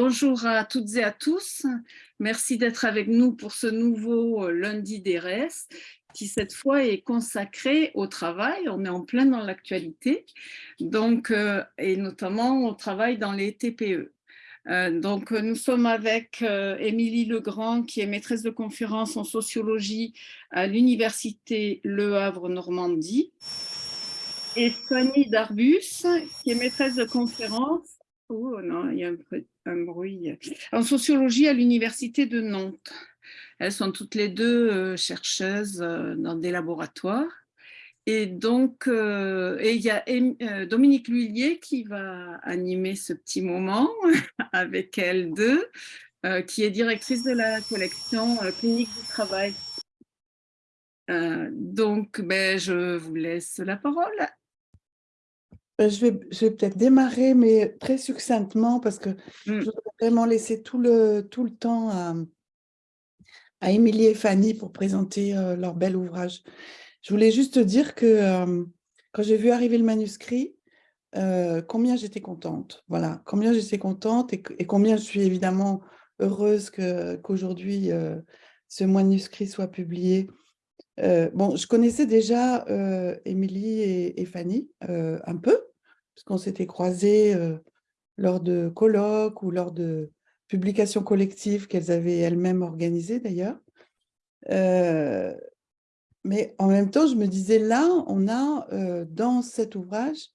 bonjour à toutes et à tous. Merci d'être avec nous pour ce nouveau euh, lundi d'ERES qui cette fois est consacré au travail. On est en plein dans l'actualité, donc euh, et notamment au travail dans les TPE. Euh, donc, nous sommes avec Émilie Legrand, qui est maîtresse de conférence en sociologie à l'Université Le Havre-Normandie, et Fanny Darbus, qui est maîtresse de conférence Oh non, il y a un, bruit. En sociologie à l'université de Nantes. Elles sont toutes les deux euh, chercheuses euh, dans des laboratoires. Et donc, euh, et il y a Dominique Lhuillier qui va animer ce petit moment avec elles deux, qui est directrice de la collection clinique du travail. donc, ben, je vous laisse la parole. Euh, je vais, je vais peut-être démarrer, mais très succinctement, parce que je mmh. voudrais vraiment laisser tout le, tout le temps à, à Émilie et Fanny pour présenter euh, leur bel ouvrage. Je voulais juste dire que euh, quand j'ai vu arriver le manuscrit, combien j'étais contente. Voilà, combien j'étais contente et, et, combien je suis évidemment heureuse qu'aujourd'hui ce manuscrit soit publié. bon, je connaissais déjà Émilie et, et, Fanny un peu, parce qu'on s'était croisés euh, lors de colloques ou lors de publications collectives qu'elles avaient elles-mêmes organisées d'ailleurs. Euh, mais en même temps, je me disais, là, on a euh, dans cet ouvrage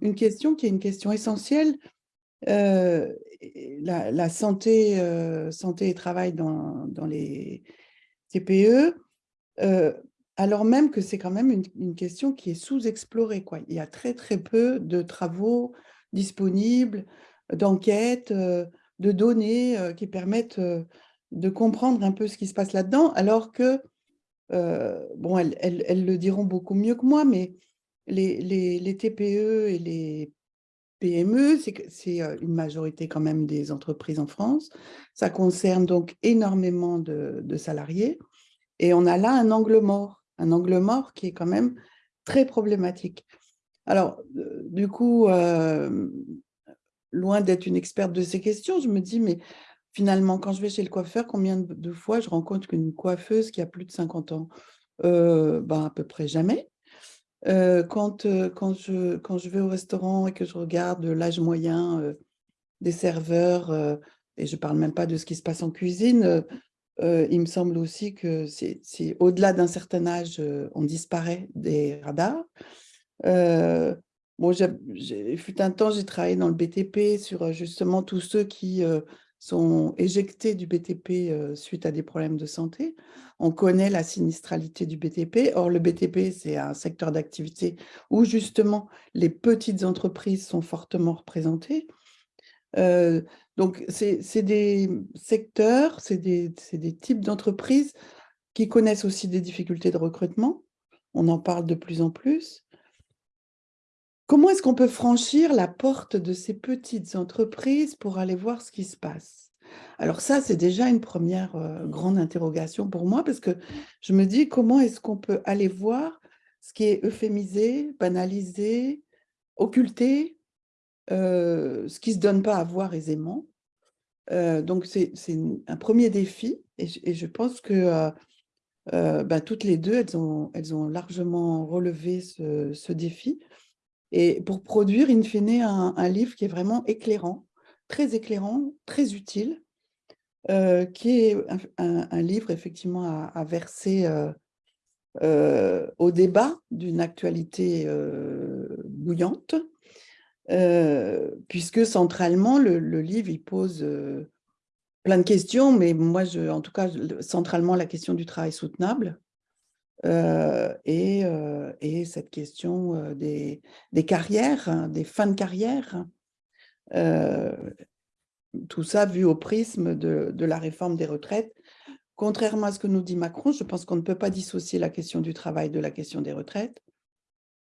une question qui est une question essentielle, la, santé, santé et travail dans, dans les TPE, alors même que c'est quand même une, question qui est sous-explorée. Il y a très très peu de travaux disponibles, d'enquêtes, euh, de données euh, qui permettent euh, de comprendre un peu ce qui se passe là-dedans, alors que, bon, elles, le diront beaucoup mieux que moi, mais les, TPE et les PME, c'est une majorité quand même des entreprises en France. Ça concerne donc énormément de salariés. Et on a là un angle mort un angle mort qui est quand même très problématique. Alors, euh, du coup, euh, loin d'être une experte de ces questions, je me dis, mais finalement, quand je vais chez le coiffeur, combien de fois je rencontre une coiffeuse qui a plus de 50 ans? Euh, ben, À peu près jamais. quand, quand, je, quand je vais au restaurant et que je regarde l'âge moyen des serveurs, et je ne parle même pas de ce qui se passe en cuisine, il me semble aussi que c'est au-delà d'un certain âge, euh, on disparaît des radars. Euh, bon, fut un temps, j'ai travaillé dans le BTP sur justement tous ceux qui sont éjectés du BTP suite à des problèmes de santé. On connaît la sinistralité du BTP. Or, le BTP, c'est un secteur d'activité où justement les petites entreprises sont fortement représentées. Donc, c'est des secteurs, c'est des, types d'entreprises qui connaissent aussi des difficultés de recrutement. On en parle de plus en plus. Comment est-ce qu'on peut franchir la porte de ces petites entreprises pour aller voir ce qui se passe? Alors ça, c'est déjà une première euh, grande interrogation pour moi parce que je me dis comment est-ce qu'on peut aller voir ce qui est euphémisé, banalisé, occulté, euh, ce qui ne se donne pas à voir aisément. Euh, donc, c'est un premier défi et, je pense que euh, bah, toutes les deux, elles ont, elles ont largement relevé ce, défi. Et pour produire, in fine, un, livre qui est vraiment éclairant, très éclairant, très utile, qui est un, livre effectivement à, verser au débat d'une actualité bouillante, euh, puisque centralement, le, livre, il pose euh, plein de questions, mais moi, en tout cas, centralement, la question du travail soutenable euh, et, et, cette question des, des, carrières, hein, des fins de carrière, tout ça vu au prisme de, de, la réforme des retraites. Contrairement à ce que nous dit Macron, je pense qu'on ne peut pas dissocier la question du travail de la question des retraites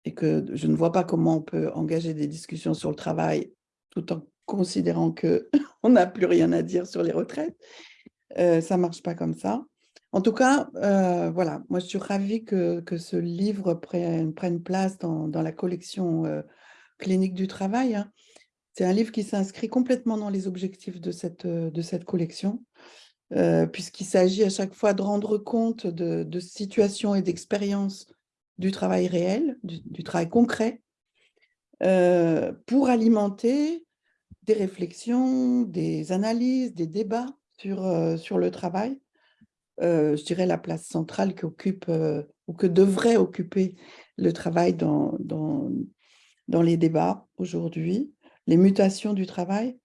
et que je ne vois pas comment on peut engager des discussions sur le travail tout en considérant qu'on n'a plus rien à dire sur les retraites. Euh, ça ne marche pas comme ça. En tout cas, euh, voilà, moi je suis ravie que, que ce livre prenne, place dans, dans, la collection euh, clinique du travail, hein, C'est un livre qui s'inscrit complètement dans les objectifs de cette, de cette collection, puisqu'il s'agit à chaque fois de rendre compte de, situations et d'expériences du travail réel, du, travail concret, euh, pour alimenter des réflexions, des analyses, des débats sur, euh, sur le travail. je dirais la place centrale qu'occupe ou que devrait occuper le travail dans, dans, dans les débats aujourd'hui, les mutations du travail,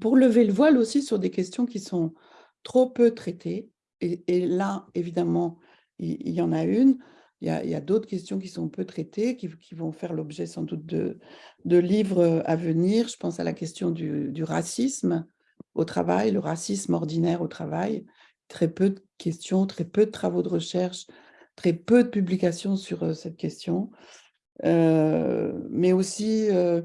pour lever le voile aussi sur des questions qui sont trop peu traitées. Et, là, évidemment, il, y en a une. Il y a, d'autres questions qui sont peu traitées, qui, vont faire l'objet sans doute de, livres à venir. Je pense à la question du, racisme au travail, le racisme ordinaire au travail. Très peu de questions, très peu de travaux de recherche, très peu de publications sur euh, cette question. Euh, mais aussi euh,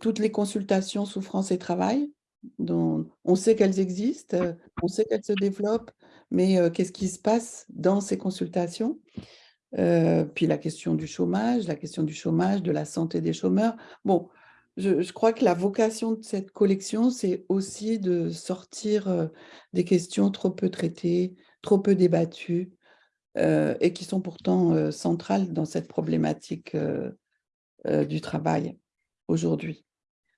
toutes les consultations souffrance et travail, dont on sait qu'elles existent, on sait qu'elles se développent, mais qu'est-ce qui se passe dans ces consultations? Puis la question du chômage, la question du chômage, de la santé des chômeurs. Bon, je, crois que la vocation de cette collection, c'est aussi de sortir des questions trop peu traitées, trop peu débattues, et qui sont pourtant centrales dans cette problématique du travail aujourd'hui.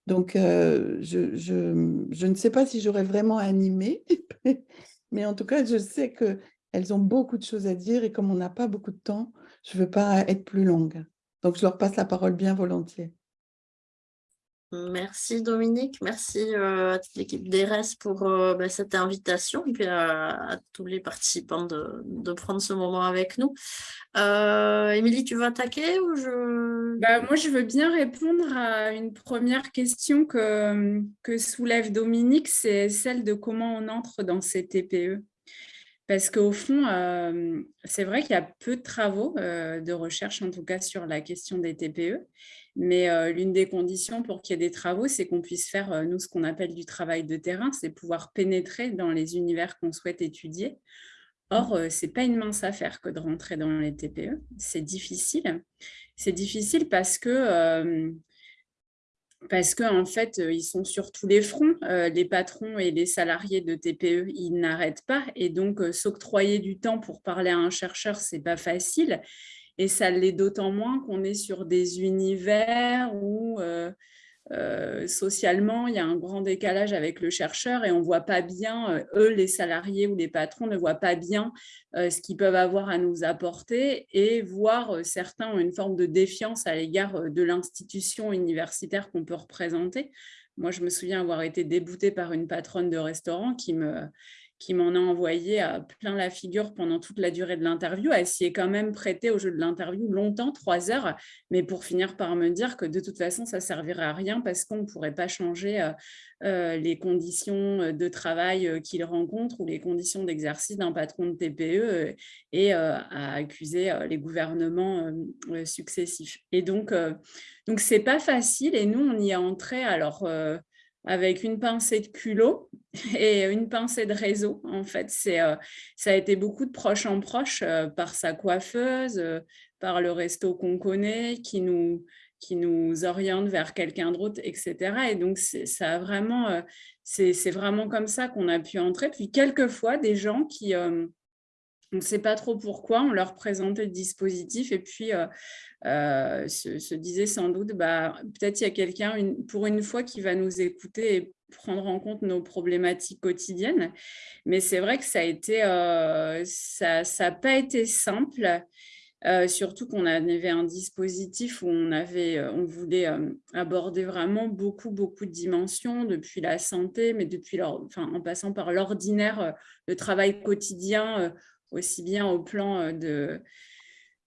Donc, je, ne sais pas si j'aurais vraiment animé, mais en tout cas, je sais qu'elles ont beaucoup de choses à dire et comme on n'a pas beaucoup de temps, je ne veux pas être plus longue. Donc, je leur passe la parole bien volontiers. Merci Dominique, merci euh, à toute l'équipe d'ERES pour euh, bah, cette invitation et puis à, tous les participants de, prendre ce moment avec nous. Euh, Émilie, tu veux attaquer ou je... Bah, moi, je veux bien répondre à une première question que, que soulève Dominique, c'est celle de comment on entre dans ces TPE. Parce qu'au fond, c'est vrai qu'il y a peu de travaux de recherche, en tout cas sur la question des TPE. Mais euh, l'une des conditions pour qu'il y ait des travaux, c'est qu'on puisse faire, euh, nous, ce qu'on appelle du travail de terrain, c'est pouvoir pénétrer dans les univers qu'on souhaite étudier. Or, euh, ce n'est pas une mince affaire que de rentrer dans les TPE. C'est difficile. C'est difficile parce que, parce qu'en en fait, ils sont sur tous les fronts. les patrons et les salariés de TPE, ils n'arrêtent pas. Et donc, s'octroyer du temps pour parler à un chercheur, ce n'est pas facile. Et ça l'est d'autant moins qu'on est sur des univers où euh, euh, socialement, il y a un grand décalage avec le chercheur et on ne voit pas bien, euh, eux, les salariés ou les patrons ne voient pas bien ce qu'ils peuvent avoir à nous apporter et voir certains ont une forme de défiance à l'égard de l'institution universitaire qu'on peut représenter. Moi, je me souviens avoir été déboutée par une patronne de restaurant qui me, qui m'en a envoyé à plein la figure pendant toute la durée de l'interview. Elle s'y est quand même prêtée au jeu de l'interview longtemps, trois heures, mais pour finir par me dire que de toute façon, ça servirait à rien parce qu'on ne pourrait pas changer euh, euh, les conditions de travail euh, qu'il rencontre ou les conditions d'exercice d'un patron de TPE et à accuser les gouvernements successifs. Et donc, donc c'est pas facile et nous, on y est entré alors avec une pincée de culot et une pincée de réseau. En fait, c'est euh, ça a été beaucoup de proche en proche euh, par sa coiffeuse, euh, par le resto qu'on connaît, qui nous, qui nous oriente vers quelqu'un d'autre, etc. Et donc, ça vraiment, c'est vraiment comme ça qu'on a pu entrer. Puis, quelquefois, des gens qui on ne sait pas trop pourquoi, on leur présentait le dispositif et puis euh, euh, se, disait sans doute, bah, peut-être il y a quelqu'un pour une fois qui va nous écouter et prendre en compte nos problématiques quotidiennes. Mais c'est vrai que ça a été, euh, ça n'a pas été simple. surtout qu'on avait un dispositif où on, avait, on voulait aborder vraiment beaucoup, beaucoup de dimensions, depuis la santé, mais depuis enfin, en passant par l'ordinaire, le travail quotidien aussi bien au plan euh, de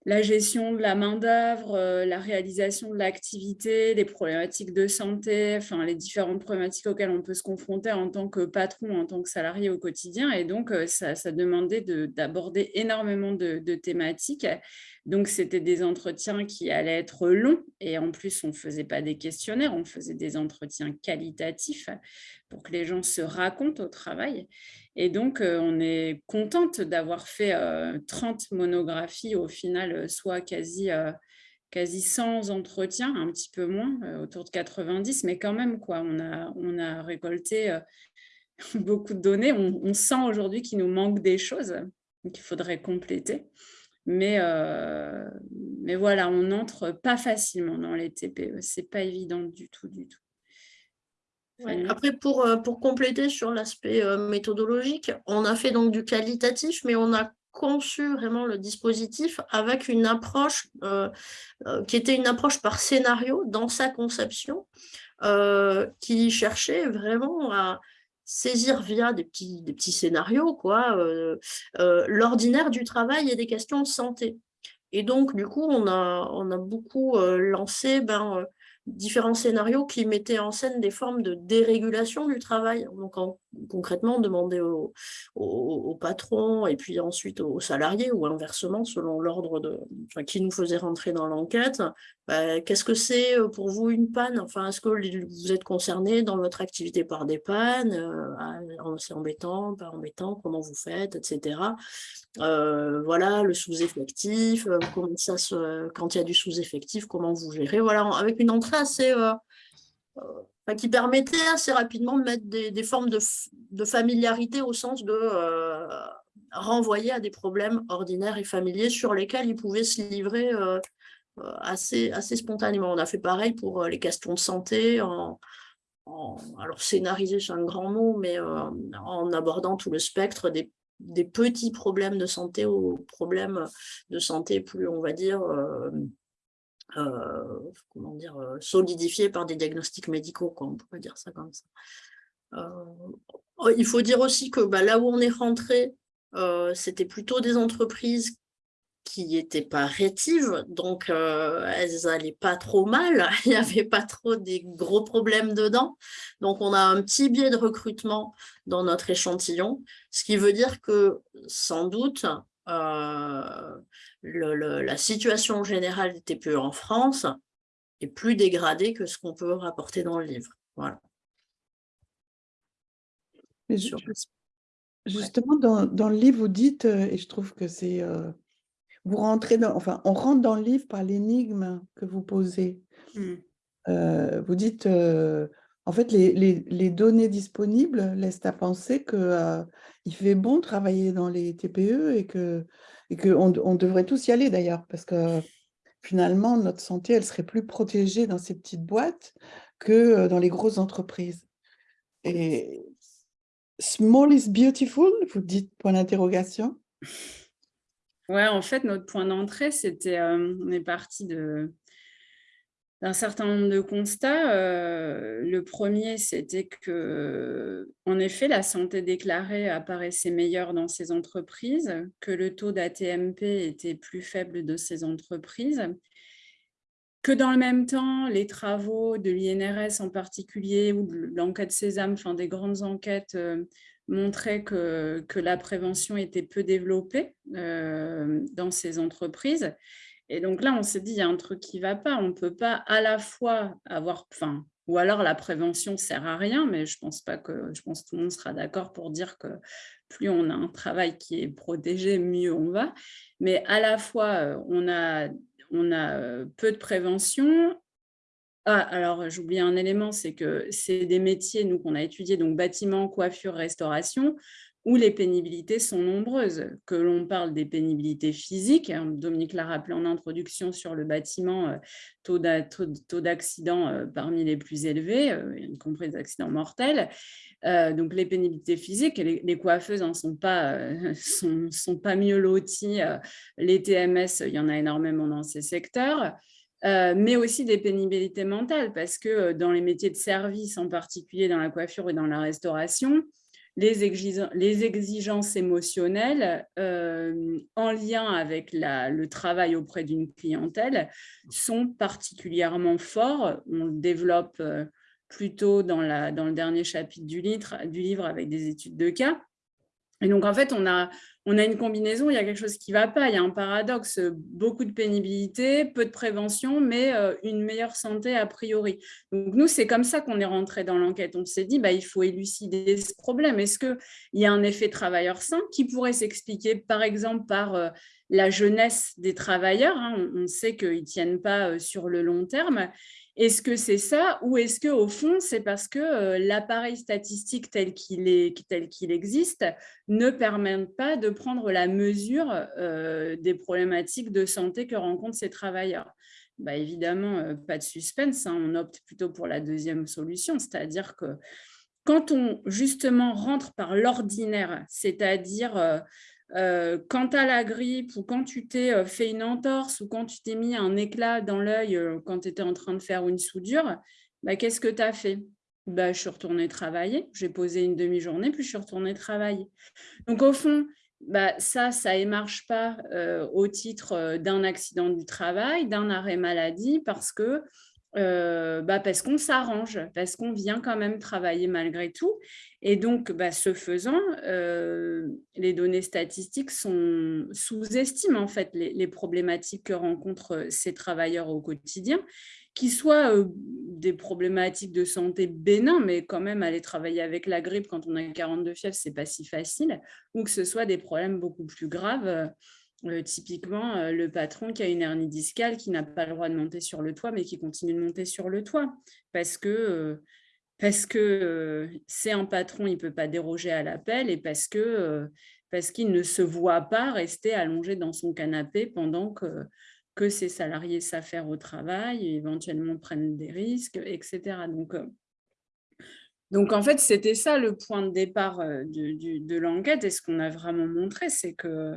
la gestion de la main-d'œuvre, euh, la réalisation de l'activité, les problématiques de santé, enfin les différentes problématiques auxquelles on peut se confronter en tant que patron, en tant que salarié au quotidien. Et donc, euh, ça, demandait d'aborder énormément de, thématiques. Donc, c'était des entretiens qui allaient être longs. Et en plus, on ne faisait pas des questionnaires, on faisait des entretiens qualitatifs pour que les gens se racontent au travail. Et donc, euh, on est contente d'avoir fait 30 euh, monographies, au final, euh, soit quasi, quasi 100 entretiens, un petit peu moins, autour de 90, mais quand même, quoi, on, a, on a récolté beaucoup de données. On, sent aujourd'hui qu'il nous manque des choses qu'il faudrait compléter. Mais, mais voilà, on n'entre pas facilement dans les TPE. Ce n'est pas évident du tout, du tout. Après, pour, pour compléter sur l'aspect méthodologique, on a fait donc du qualitatif, mais on a conçu vraiment le dispositif avec une approche qui était une approche par scénario dans sa conception, qui cherchait vraiment à, saisir via des petits, des petits scénarios quoi, euh, euh, l'ordinaire du travail et des questions de santé. Et donc, du coup, on a, on a beaucoup euh, lancé ben, différents scénarios qui mettaient en scène des formes de dérégulation du travail. Donc, concrètement, demander au, au, patron et puis ensuite aux salariés ou inversement, selon l'ordre de qui nous faisait rentrer dans l'enquête, bah, qu'est-ce que c'est euh, pour vous une panne? Enfin, est-ce que vous êtes concerné dans votre activité par des pannes euh, ah, C'est embêtant, pas embêtant, comment vous faites, etc. Euh, voilà, le sous-effectif, quand il y a du sous-effectif, comment vous gérez Voilà, avec une entrée assez qui permettait assez rapidement de mettre des, formes de, familiarité au sens de renvoyer à des problèmes ordinaires et familiers sur lesquels ils pouvaient se livrer euh, assez, assez spontanément. On a fait pareil pour euh, les questions de santé, alors scénarisé c'est un grand mot, mais euh, en abordant tout le spectre des, des, petits problèmes de santé aux problèmes de santé plus, on va dire, comment dire, solidifiés par des diagnostics médicaux, quoi, on pourrait dire ça comme ça. il faut dire aussi que bah, là où on est rentré, c'était plutôt des entreprises qui n'étaient pas rétives, donc euh, elles n'allaient pas trop mal, il n'y avait pas trop des gros problèmes dedans. Donc on a un petit biais de recrutement dans notre échantillon, ce qui veut dire que sans doute euh, la situation générale des TPE en France est plus dégradée que ce qu'on peut rapporter dans le livre. Voilà. justement, dans, le livre, vous dites, euh, et je trouve que c'est vous rentrez dans, enfin, on rentre dans le livre par l'énigme que vous posez. Mmh. Euh, vous dites, euh, en fait, les, données disponibles laissent à penser qu'il euh, il fait bon travailler dans les TPE et que et qu'on on devrait tous y aller d'ailleurs, parce que finalement, notre santé, elle serait plus protégée dans ces petites boîtes que dans les grosses entreprises. Et small is beautiful, vous dites point d'interrogation Ouais, en fait, notre point d'entrée, c'était, euh, on est parti d'un certain nombre de constats. Euh, le premier, c'était que, en effet, la santé déclarée apparaissait meilleure dans ces entreprises, que le taux d'ATMP était plus faible de ces entreprises, que dans le même temps, les travaux de l'INRS en particulier, ou de l'enquête Sésame, enfin des grandes enquêtes, euh, montrait que, que, la prévention était peu développée euh, dans ces entreprises. Et donc là, on s'est dit, il y a un truc qui ne va pas. On ne peut pas à la fois avoir, enfin, ou alors la prévention ne sert à rien, mais je pense pas que, je pense tout le monde sera d'accord pour dire que plus on a un travail qui est protégé, mieux on va. Mais à la fois, euh, on a, on a euh, peu de prévention ah, alors j'oublie un élément, c'est que c'est des métiers nous qu'on a étudiés, donc bâtiment, coiffure, restauration, où les pénibilités sont nombreuses, que l'on parle des pénibilités physiques, hein, Dominique l'a rappelé en introduction sur le bâtiment, euh, taux d'accident euh, parmi les plus élevés, euh, y compris des accidents mortels, donc les pénibilités physiques, les, coiffeuses ne sont, pas, mieux loties, les TMS, il y en a énormément dans ces secteurs, mais aussi des pénibilités mentales, parce que dans les métiers de service, en particulier dans la coiffure et dans la restauration, les, exigences émotionnelles euh, en lien avec le travail auprès d'une clientèle sont particulièrement forts. On le développe plutôt dans, dans le dernier chapitre du livre avec des études de cas. Et donc, en fait, on a, une combinaison, il y a quelque chose qui ne va pas, il y a un paradoxe, beaucoup de pénibilité, peu de prévention, mais euh, une meilleure santé a priori. Donc, nous, c'est comme ça qu'on est rentré dans l'enquête. On s'est dit, bah, il faut élucider ce problème. Est-ce qu'il y a un effet travailleur sain qui pourrait s'expliquer, par exemple, par euh, la jeunesse des travailleurs. Hein? On, sait qu'ils ne tiennent pas sur le long terme. Est-ce que c'est ça ou est-ce qu'au fond, c'est parce que l'appareil statistique tel qu'il existe ne permet pas de prendre la mesure des problématiques de santé que rencontrent ces travailleurs? Bah, Évidemment, pas de suspense, hein. on opte plutôt pour la deuxième solution, c'est-à-dire que quand on justement rentre par l'ordinaire, c'est-à-dire euh, quand tu as la grippe ou quand tu t'es euh, fait une entorse ou quand tu t'es mis un éclat dans l'œil euh, quand tu étais en train de faire une soudure, bah, qu'est-ce que tu as fait? Bah, Je suis retournée travailler, j'ai posé une demi-journée, puis je suis retournée travailler. Donc au fond, bah, ça, ça ne marche pas au titre d'un accident du travail, d'un arrêt maladie, parce que euh, bah parce qu'on s'arrange, parce qu'on vient quand même travailler malgré tout. Et donc, bah, ce faisant, euh, les données statistiques sont sous-estiment en fait les, problématiques que rencontrent ces travailleurs au quotidien, qui soient euh, des problématiques de santé bénin, mais quand même aller travailler avec la grippe quand on a 42 fièvres, c'est pas si facile, ou que ce soit des problèmes beaucoup plus graves euh, typiquement, euh, le patron qui a une hernie discale, qui n'a pas le droit de monter sur le toit, mais qui continue de monter sur le toit, parce que euh, c'est un patron, il ne peut pas déroger à l'appel, et parce qu'il ne se voit pas rester allongé dans son canapé pendant que, que ses salariés s'affairent au travail, éventuellement prennent des risques, etc. Donc, donc en fait, c'était ça le point de départ de, de l'enquête, et ce qu'on a vraiment montré, c'est que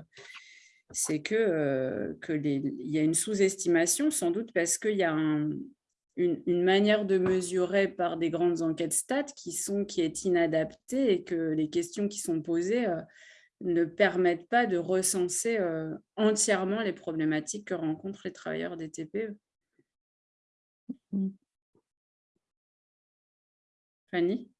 c'est que, euh, y a une sous-estimation, sans doute parce qu'il y a une, manière de mesurer par des grandes enquêtes stats qui, sont, qui est inadaptée et que les questions qui sont posées euh, ne permettent pas de recenser euh, entièrement les problématiques que rencontrent les travailleurs des TPE. Mmh. Fanny?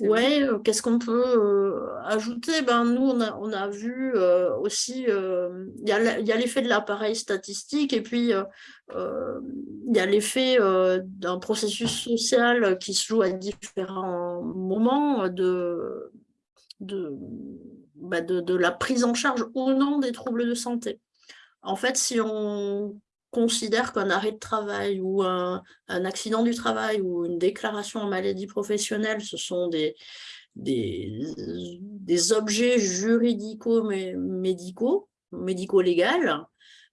Ouais, euh, qu'est-ce qu'on peut euh, ajouter? Ben, Nous, on a, on a vu euh, aussi, il y a l'effet de l'appareil statistique et puis il y a l'effet d'un processus social qui se joue à différents moments de, de, bah, de, de la prise en charge ou non des troubles de santé. En fait, si on considère qu'un arrêt de travail ou un, accident du travail ou une déclaration en maladie professionnelle, ce sont des, des, objets juridico-médicaux, médico-légaux,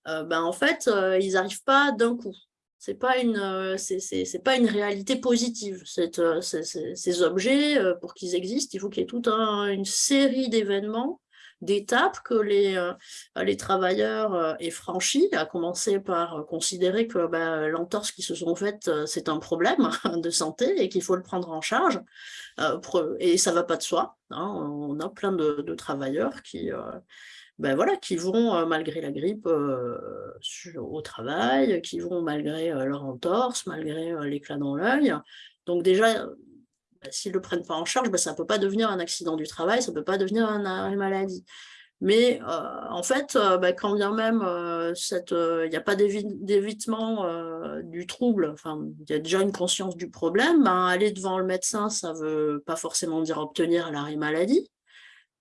euh, ben en fait, euh, ils n'arrivent pas d'un coup. Ce n'est pas, une, euh, pas une réalité positive. ces objets, pour qu'ils existent, il faut qu'il y ait toute une série d'événements d'étapes que les, euh, les travailleurs euh, aient franchies, à commencer par euh, considérer que bah, l'entorse qui se sont faites, c'est un problème de santé et qu'il faut le prendre en charge. et ça ne va pas de soi. Hein. On a plein de, travailleurs qui... Ben voilà, qui vont malgré la grippe au travail, qui vont malgré leur entorse, malgré l'éclat dans l'œil. Donc déjà, bah, s'ils ne le prennent pas en charge, bah, ça ne peut pas devenir un accident du travail, ça ne peut pas devenir un arrêt maladie. Mais euh, en fait, euh, bah, quand bien même euh, il n'y a pas d'évitement du trouble, enfin, il y a déjà une conscience du problème, aller devant le médecin, ça ne veut pas forcément dire obtenir l'arrêt maladie.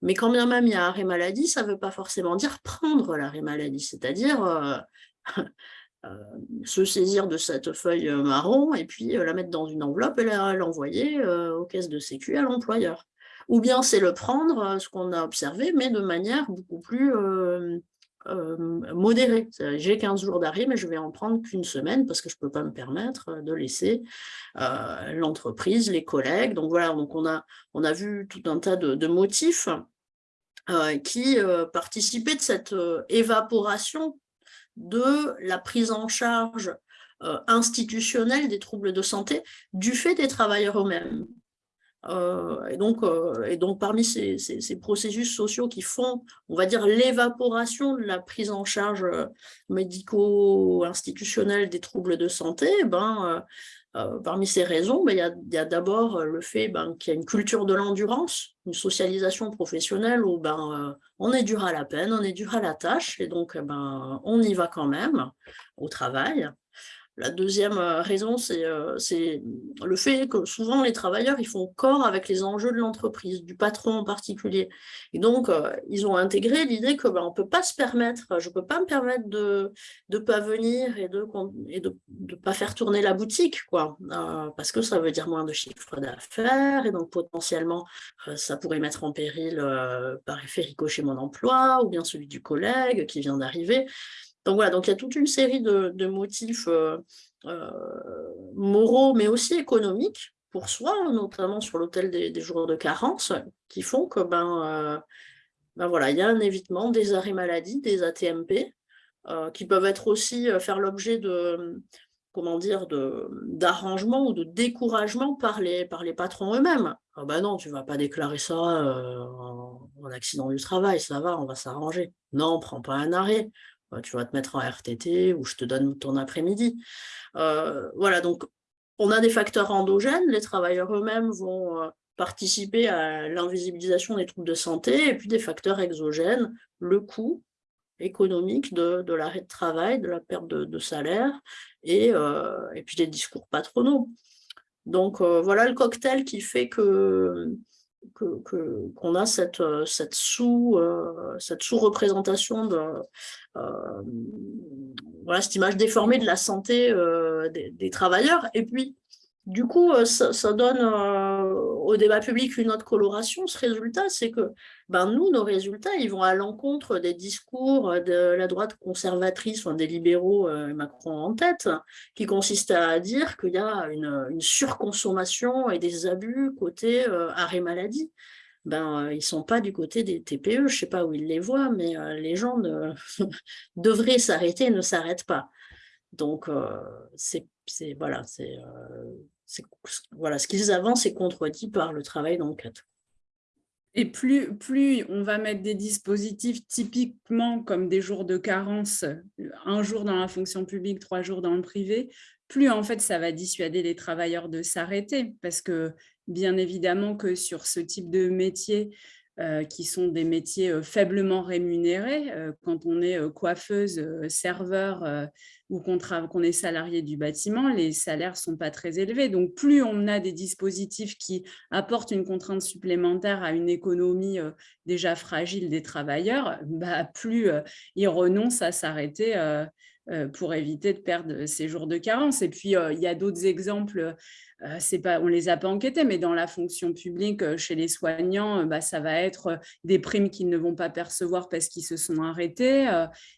Mais quand bien même il y a arrêt maladie, ça ne veut pas forcément dire prendre l'arrêt maladie. C'est-à-dire, se saisir de cette feuille euh, marron et puis euh, la mettre dans une enveloppe et l'envoyer aux caisses de sécu à l'employeur. Ou bien c'est le prendre, ce qu'on a observé, mais de manière beaucoup plus modérée. J'ai 15 jours d'arrêt, mais je vais en prendre qu'une semaine parce que je ne peux pas me permettre de laisser l'entreprise, les collègues. Donc voilà, donc on, a, on a vu tout un tas de, motifs qui participaient de cette évaporation de la prise en charge euh, institutionnelle des troubles de santé du fait des travailleurs eux-mêmes. Euh, et, donc, euh, et donc, parmi ces, processus sociaux qui font, on va dire, l'évaporation de la prise en charge médico-institutionnelle des troubles de santé, ben, euh, parmi ces raisons, ben, il y a, d'abord euh, le fait ben, qu'il y a une culture de l'endurance, une socialisation professionnelle où ben, euh, on est dur à la peine, on est dur à la tâche, et donc ben, on y va quand même au travail. La deuxième euh, raison, euh, c'est le fait que souvent les travailleurs, ils font corps avec les enjeux de l'entreprise, du patron en particulier. Et donc, euh, ils ont intégré l'idée que ben, on peut pas se permettre, je ne peux pas me permettre de ne pas venir et de ne pas faire tourner la boutique, quoi, parce que ça veut dire moins de chiffre d'affaires, et donc potentiellement, ça pourrait mettre en péril par effet ricochet mon emploi, ou bien celui du collègue qui vient d'arriver. Donc voilà, donc il y a toute une série de, motifs euh, euh, moraux, mais aussi économiques pour soi, notamment sur l'hôtel des, jours de carence, qui font que ben, euh, ben voilà, il y a un évitement des arrêts maladie, des ATMP, qui peuvent être aussi faire l'objet de comment dire d'arrangement ou de découragement par les, par les patrons eux-mêmes. Ah ben non, tu ne vas pas déclarer ça en, en, accident du travail, ça va, on va s'arranger. Non, prends pas un arrêt. Bah, tu vas te mettre en RTT ou je te donne ton après-midi. Euh, voilà, donc on a des facteurs endogènes, les travailleurs eux-mêmes vont euh, participer à l'invisibilisation des troubles de santé, et puis des facteurs exogènes, le coût économique de, l'arrêt de travail, de la perte de, salaire, et, euh, et, puis les discours patronaux. Donc voilà le cocktail qui fait que qu'on a cette, euh, euh, cette sous-représentation de euh, voilà cette image déformée de la santé des, travailleurs. Et puis du coup, euh, ça, donne euh, au débat public une autre coloration. Ce résultat, c'est que ben, nous, nos résultats, ils vont à l'encontre des discours de la droite conservatrice, des libéraux, euh, Macron en tête, qui consistent à dire qu'il y a une, surconsommation et des abus côté arrêt maladie. Ben, ils ne sont pas du côté des TPE, je ne sais pas où ils les voient, mais les gens devraient s'arrêter et ne s'arrêtent pas. Donc, c'est voilà, c'est voilà, ce qu'ils avancent est contredit par le travail d'enquête. Et plus, plus on va mettre des dispositifs typiquement comme des jours de carence, un jour dans la fonction publique, trois jours dans le privé, plus en fait ça va dissuader les travailleurs de s'arrêter. Parce que bien évidemment que sur ce type de métier, euh, qui sont des métiers euh, faiblement rémunérés. Euh, quand on est coiffeuse, serveur ou qu'on est salarié du bâtiment, les salaires ne sont pas très élevés. Donc, plus on a des dispositifs qui apportent une contrainte supplémentaire à une économie déjà fragile des travailleurs, bah, plus ils renoncent à s'arrêter pour éviter de perdre ces jours de carence. Et puis, il y a d'autres exemples euh, pas, on ne les a pas enquêtés, mais dans la fonction publique, euh, chez les soignants, euh, bah, ça va être des primes qu'ils ne vont pas percevoir parce qu'ils se sont arrêtés.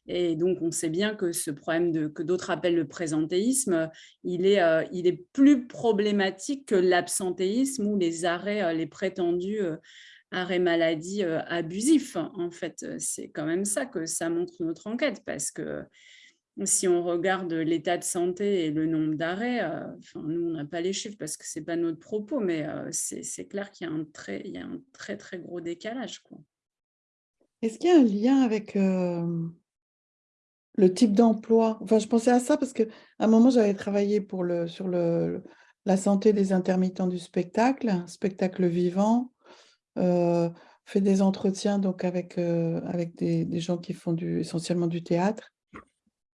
Et donc, on sait bien que ce problème de, que d'autres appellent le présentéisme, il est, il est plus problématique que l'absentéisme ou les arrêts, les prétendus arrêts maladie abusifs. En fait, c'est quand même ça que ça montre notre enquête parce que si on regarde l'état de santé et le nombre d'arrêts, euh, nous, on n'a pas les chiffres parce que ce n'est pas notre propos, mais euh, c'est clair qu'il y, y a un très, très gros décalage. Est-ce qu'il y a un lien avec euh, le type d'emploi? Enfin, je pensais à ça parce qu'à un moment, j'avais travaillé pour le, sur le, la santé des intermittents du spectacle, spectacle vivant, fait des entretiens donc avec, avec des, des, gens qui font du, essentiellement du théâtre.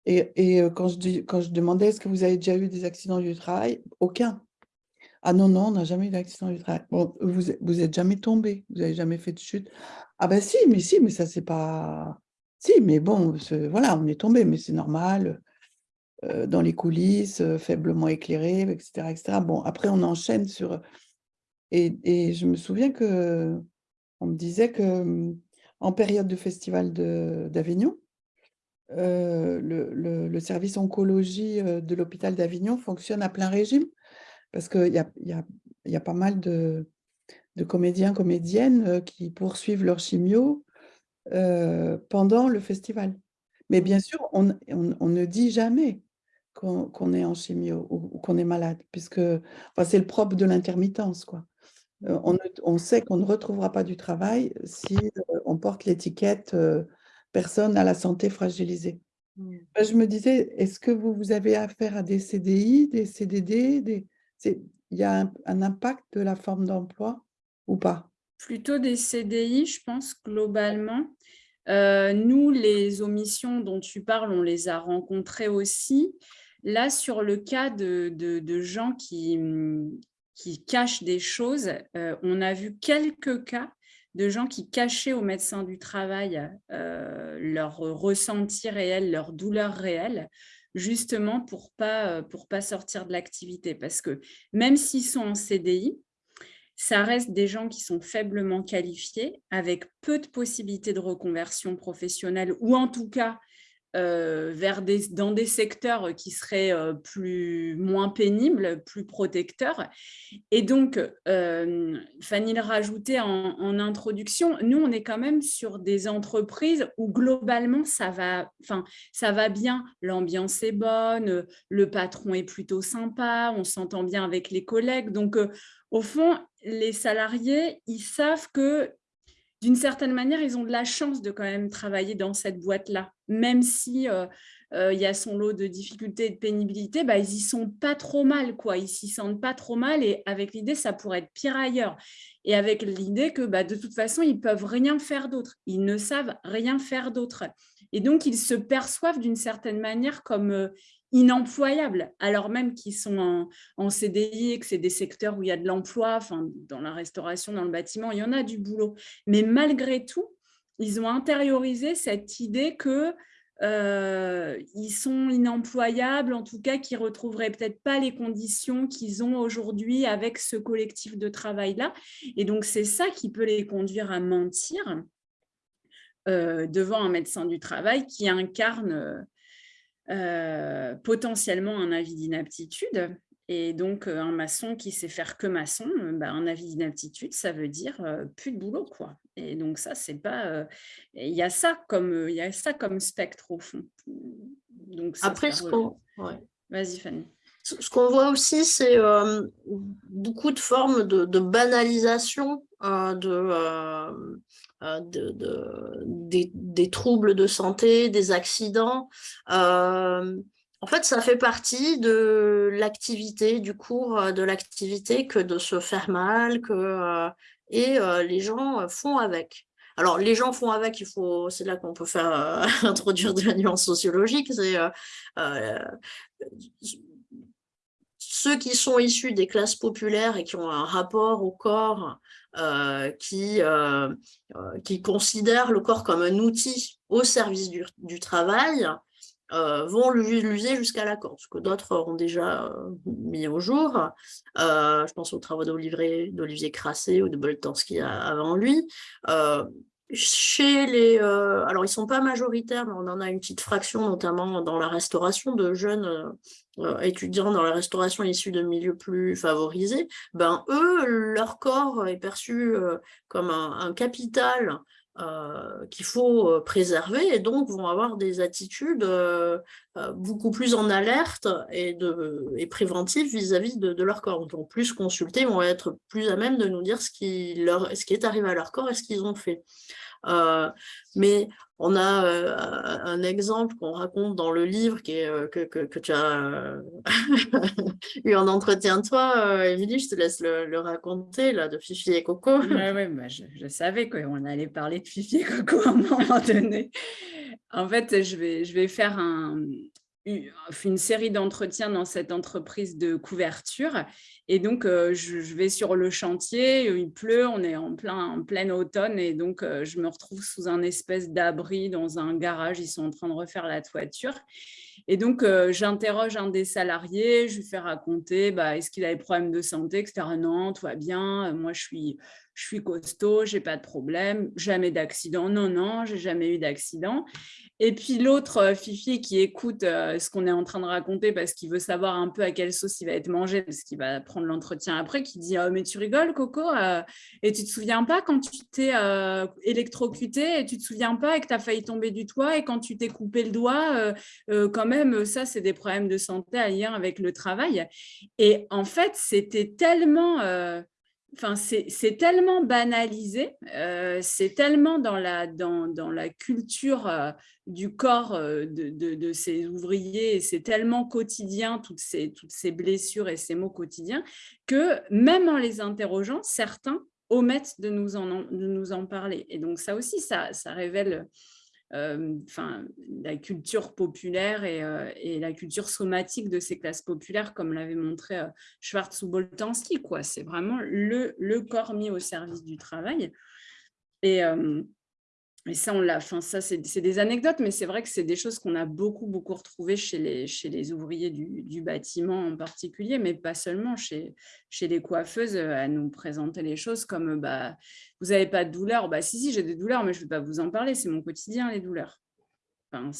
Et, quand, je dis, demandais est-ce que vous avez déjà eu des accidents du travail, aucun. Ah non, non, on n'a jamais eu d'accident du travail. Bon, vous n'êtes jamais tombé, vous n'avez jamais fait de chute. Ah ben si, mais si, mais ça c'est pas... Si, mais bon, voilà, on est tombé, mais c'est normal. dans les coulisses, faiblement éclairé, etc.. Bon, après on enchaîne sur... Et, je me souviens que on me disait que en période de festival d'Avignon, euh, le, service oncologie euh, de l'hôpital d'Avignon fonctionne à plein régime parce qu'il y a, y, a, pas mal de, comédiens, comédiennes euh, qui poursuivent leur chimio pendant le festival. Mais bien sûr, on, ne dit jamais qu'on est en chimio ou, qu'on est malade, puisque c'est le propre de l'intermittence. quoi. on, on, sait qu'on ne retrouvera pas du travail si on porte l'étiquette personnes à la santé fragilisée. Mmh. Bah, je me disais, est-ce que vous, vous avez affaire à des CDI, des CDD des... Il y a un, impact de la forme d'emploi ou pas? Plutôt des CDI, je pense, globalement. Euh, nous, les omissions dont tu parles, on les a rencontrées aussi. Là, sur le cas de, gens qui, qui, cachent des choses, euh, on a vu quelques cas de gens qui cachaient aux médecins du travail euh, leur ressenti réel, leur douleur réelle, justement pour ne pas, pour pas sortir de l'activité. Parce que même s'ils sont en CDI, ça reste des gens qui sont faiblement qualifiés, avec peu de possibilités de reconversion professionnelle, ou en tout cas euh, vers dans des secteurs qui seraient euh, plus, moins pénibles, plus protecteurs. Et donc, euh, Fanny le rajoutait en, introduction, nous, on est quand même sur des entreprises où globalement, ça va, ça va bien, l'ambiance est bonne, le patron est plutôt sympa, on s'entend bien avec les collègues. Donc, au fond, les salariés, ils savent que d'une certaine manière, ils ont de la chance de quand même travailler dans cette boîte-là. Même si euh, euh, il y a son lot de difficultés et de pénibilité, bah, ils y sont pas trop mal, quoi. Ils s'y sentent pas trop mal et avec l'idée, ça pourrait être pire ailleurs. Et avec l'idée que bah, de toute façon, ils peuvent rien faire d'autre. Ils ne savent rien faire d'autre. Et donc, ils se perçoivent d'une certaine manière comme euh, inemployables, alors même qu'ils sont en, CDI et que c'est des secteurs où il y a de l'emploi, enfin, dans la restauration, dans le bâtiment, il y en a du boulot. Mais malgré tout, ils ont intériorisé cette idée que euh, ils sont inemployables, en tout cas qu'ils ne retrouveraient peut-être pas les conditions qu'ils ont aujourd'hui avec ce collectif de travail-là. Et donc, c'est ça qui peut les conduire à mentir euh, devant un médecin du travail qui incarne euh, potentiellement un avis d'inaptitude. Et donc, euh, un maçon qui sait faire que maçon, euh, bah, un avis d'inaptitude, ça veut dire plus de boulot. quoi. Et donc, ça, c'est pas... Il y, a ça comme, il y a ça comme spectre, au fond. Donc, Après, ce qu'on... Vas-y, Fanny. Ce qu'on voit aussi, c'est beaucoup de formes de, banalisation de, euh, de, des, troubles de santé, des accidents. Euh, en fait, ça fait partie de l'activité, du cours euh, de l'activité que de se faire mal, que, et les gens font avec. Alors, les gens font avec, il faut, c'est là qu'on peut faire introduire de la nuance sociologique, c'est ceux qui sont issus des classes populaires et qui ont un rapport au corps euh, qui, euh, euh, qui considèrent le corps comme un outil au service du, travail, vont l'user jusqu'à la corde, ce que d'autres ont déjà mis au jour. je pense aux travaux d'Olivier Crassé ou de Boltanski avant lui. Chez les, alors ils sont pas majoritaires, mais on en a une petite fraction, notamment dans la restauration de jeunes euh, étudiants dans la restauration issus de milieux plus favorisés, ben eux, leur corps est perçu euh, comme un, capital euh, qu'il faut préserver et donc vont avoir des attitudes beaucoup plus en alerte et, préventives vis-à-vis de, leur corps. Donc plus consultés, vont être plus à même de nous dire ce qui, leur, ce qui est arrivé à leur corps et ce qu'ils ont fait. Mais on a euh, un exemple qu'on raconte dans le livre euh, que, tu as euh, eu en entretien toi, Émilie, je te laisse le, raconter, là, de Fifi et Coco. Oui, bah, je, savais qu'on allait parler de Fifi et Coco à un moment donné. En fait, je vais, je vais faire un, une série d'entretiens dans cette entreprise de couverture et donc, euh, je, vais sur le chantier, il pleut, on est en plein, en plein automne et donc euh, je me retrouve sous un espèce d'abri dans un garage, ils sont en train de refaire la toiture. Et donc, euh, j'interroge un des salariés, je lui fais raconter, bah, est-ce qu'il a des problèmes de santé, etc. Non, tout va bien, moi je suis, je suis costaud, j'ai pas de problème, jamais d'accident. Non, non, j'ai jamais eu d'accident. Et puis l'autre euh, Fifi qui écoute euh, ce qu'on est en train de raconter parce qu'il veut savoir un peu à quelle sauce il va être mangé, parce qu'il va prendre l'entretien après, qui dit oh, Mais tu rigoles, Coco euh, Et tu te souviens pas quand tu t'es électrocuté et tu te souviens pas et que tu as failli tomber du toit et quand tu t'es coupé le doigt, quand même, ça, c'est des problèmes de santé à lien avec le travail. Et en fait, c'était tellement Enfin, c'est tellement banalisé, euh, c'est tellement dans la, dans, dans la culture euh, du corps euh, de, de, ces ouvriers, c'est tellement quotidien, toutes ces, toutes ces blessures et ces mots quotidiens, que même en les interrogeant, certains omettent de nous en, de nous en parler. Et donc ça aussi, ça, ça révèle enfin, la culture populaire et, la culture somatique de ces classes populaires, comme l'avait montré Schwartz ou Boltanski. C'est vraiment le, corps mis au service du travail. Et ça, on l'a, enfin, ça, c'est des anecdotes, mais c'est vrai que c'est des choses qu'on a beaucoup, beaucoup retrouvées chez les, chez les ouvriers du, bâtiment en particulier, mais pas seulement chez, chez les coiffeuses, euh, à nous présenter les choses comme bah, vous n'avez pas de douleur? Bah, si, si, j'ai des douleurs, mais je ne vais pas vous en parler, c'est mon quotidien, les douleurs. Enfin,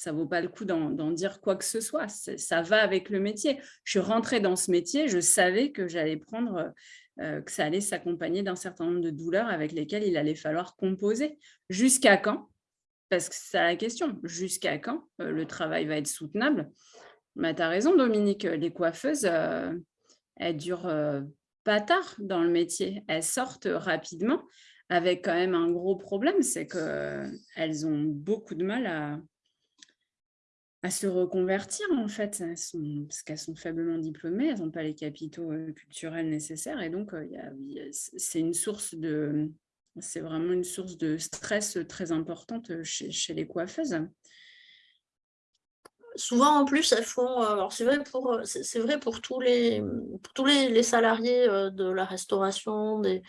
ça vaut pas le coup d'en dire quoi que ce soit. Ça va avec le métier. Je suis rentrée dans ce métier, je savais que j'allais prendre euh, que ça allait s'accompagner d'un certain nombre de douleurs avec lesquelles il allait falloir composer. Jusqu'à quand? Parce que c'est la question. Jusqu'à quand euh, le travail va être soutenable? Bah, Tu as raison, Dominique. Les coiffeuses, euh, elles durent pas tard dans le métier. Elles sortent rapidement avec quand même un gros problème, c'est qu'elles ont beaucoup de mal à, à se reconvertir en fait, parce qu'elles sont faiblement diplômées, elles n'ont pas les capitaux culturels nécessaires et donc c'est une source de, c'est vraiment une source de stress très importante chez, les coiffeuses. Souvent en plus elles font, alors c'est vrai pour c'est vrai pour tous les tous les, salariés de la restauration, des,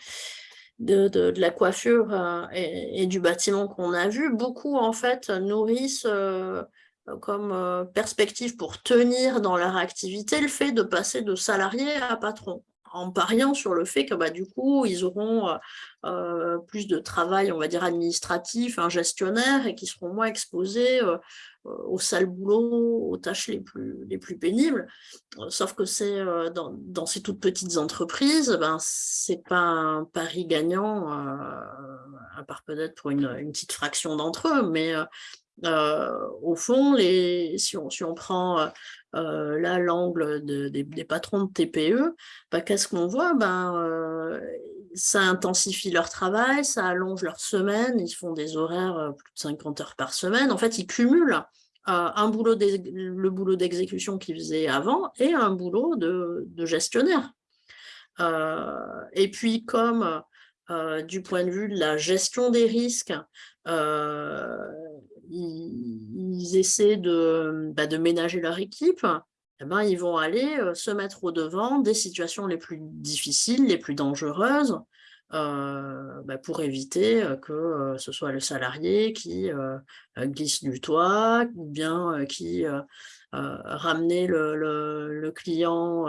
de, la coiffure et, du bâtiment qu'on a vu, beaucoup en fait nourrissent euh, comme euh, perspective pour tenir dans leur activité le fait de passer de salarié à patron en pariant sur le fait que bah, du coup, ils auront euh, plus de travail, on va dire, administratif, un gestionnaire, et qui seront moins exposés aux sales boulots, aux tâches les plus, les plus pénibles. sauf que c'est dans, ces toutes petites entreprises, ben, c'est pas un pari gagnant, à part peut-être pour une, une, petite fraction d'entre eux, mais euh, au fond, les, si, on, si on prend euh, euh, là l'angle des, patrons de TPE, bah, qu'est-ce qu'on voit? Ben, Ça intensifie leur travail, ça allonge leur semaine, ils font des horaires plus de 50 heures par semaine. En fait, ils cumulent un boulot le boulot d'exécution qu'ils faisaient avant et un boulot de, de gestionnaire. et puis, comme du point de vue de la gestion des risques, ils, essaient de, bah, de, ménager leur équipe, eh ben, ils vont aller euh, se mettre au devant des situations les plus difficiles, les plus dangereuses, euh, bah, pour éviter euh, que ce soit le salarié qui glisse du toit, ou bien qui ramenait le, le, client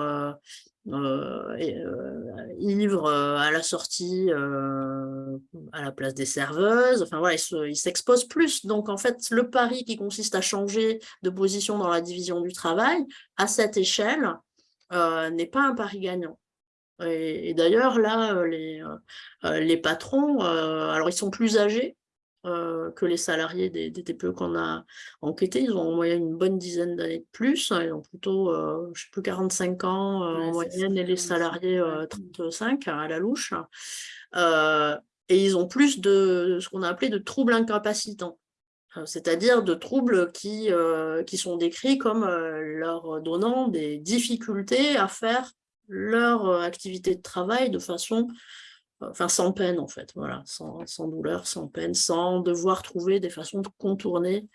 euh, euh, ivre euh, à la sortie à la place des serveuses. Enfin voilà, il s'expose plus. Donc en fait, le pari qui consiste à changer de position dans la division du travail à cette échelle n'est pas un pari gagnant. Et, d'ailleurs, là, les patrons, alors ils sont plus âgés, euh, que les salariés des, TPE qu'on a enquêtés. Ils ont en moyenne une bonne dizaine d'années de plus. Hein. Ils ont plutôt, euh, je sais plus, 45 ans euh, en moyenne et les salariés 35 à la louche. et ils ont plus de ce qu'on a appelé de troubles incapacitants c'est-à-dire de troubles qui, qui sont décrits comme leur donnant des difficultés à faire leur activité de travail de façon enfin sans peine en fait, voilà, sans, douleur, sans peine, sans devoir trouver des façons de contourner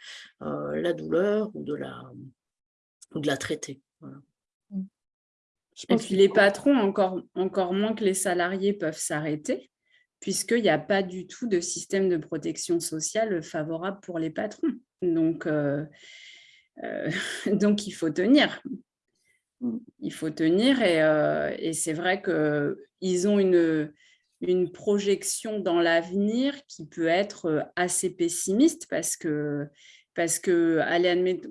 euh, la douleur ou de la, ou de la traiter. Mmh. Et puis les patrons, encore, encore moins que les salariés, peuvent s'arrêter, puisqu'il n'y a pas du tout de système de protection sociale favorable pour les patrons. Donc, euh, euh, donc il faut tenir. Mmh. Il faut tenir et, et c'est vrai qu'ils ont une, une projection dans l'avenir qui peut être euh, assez pessimiste parce que, parce que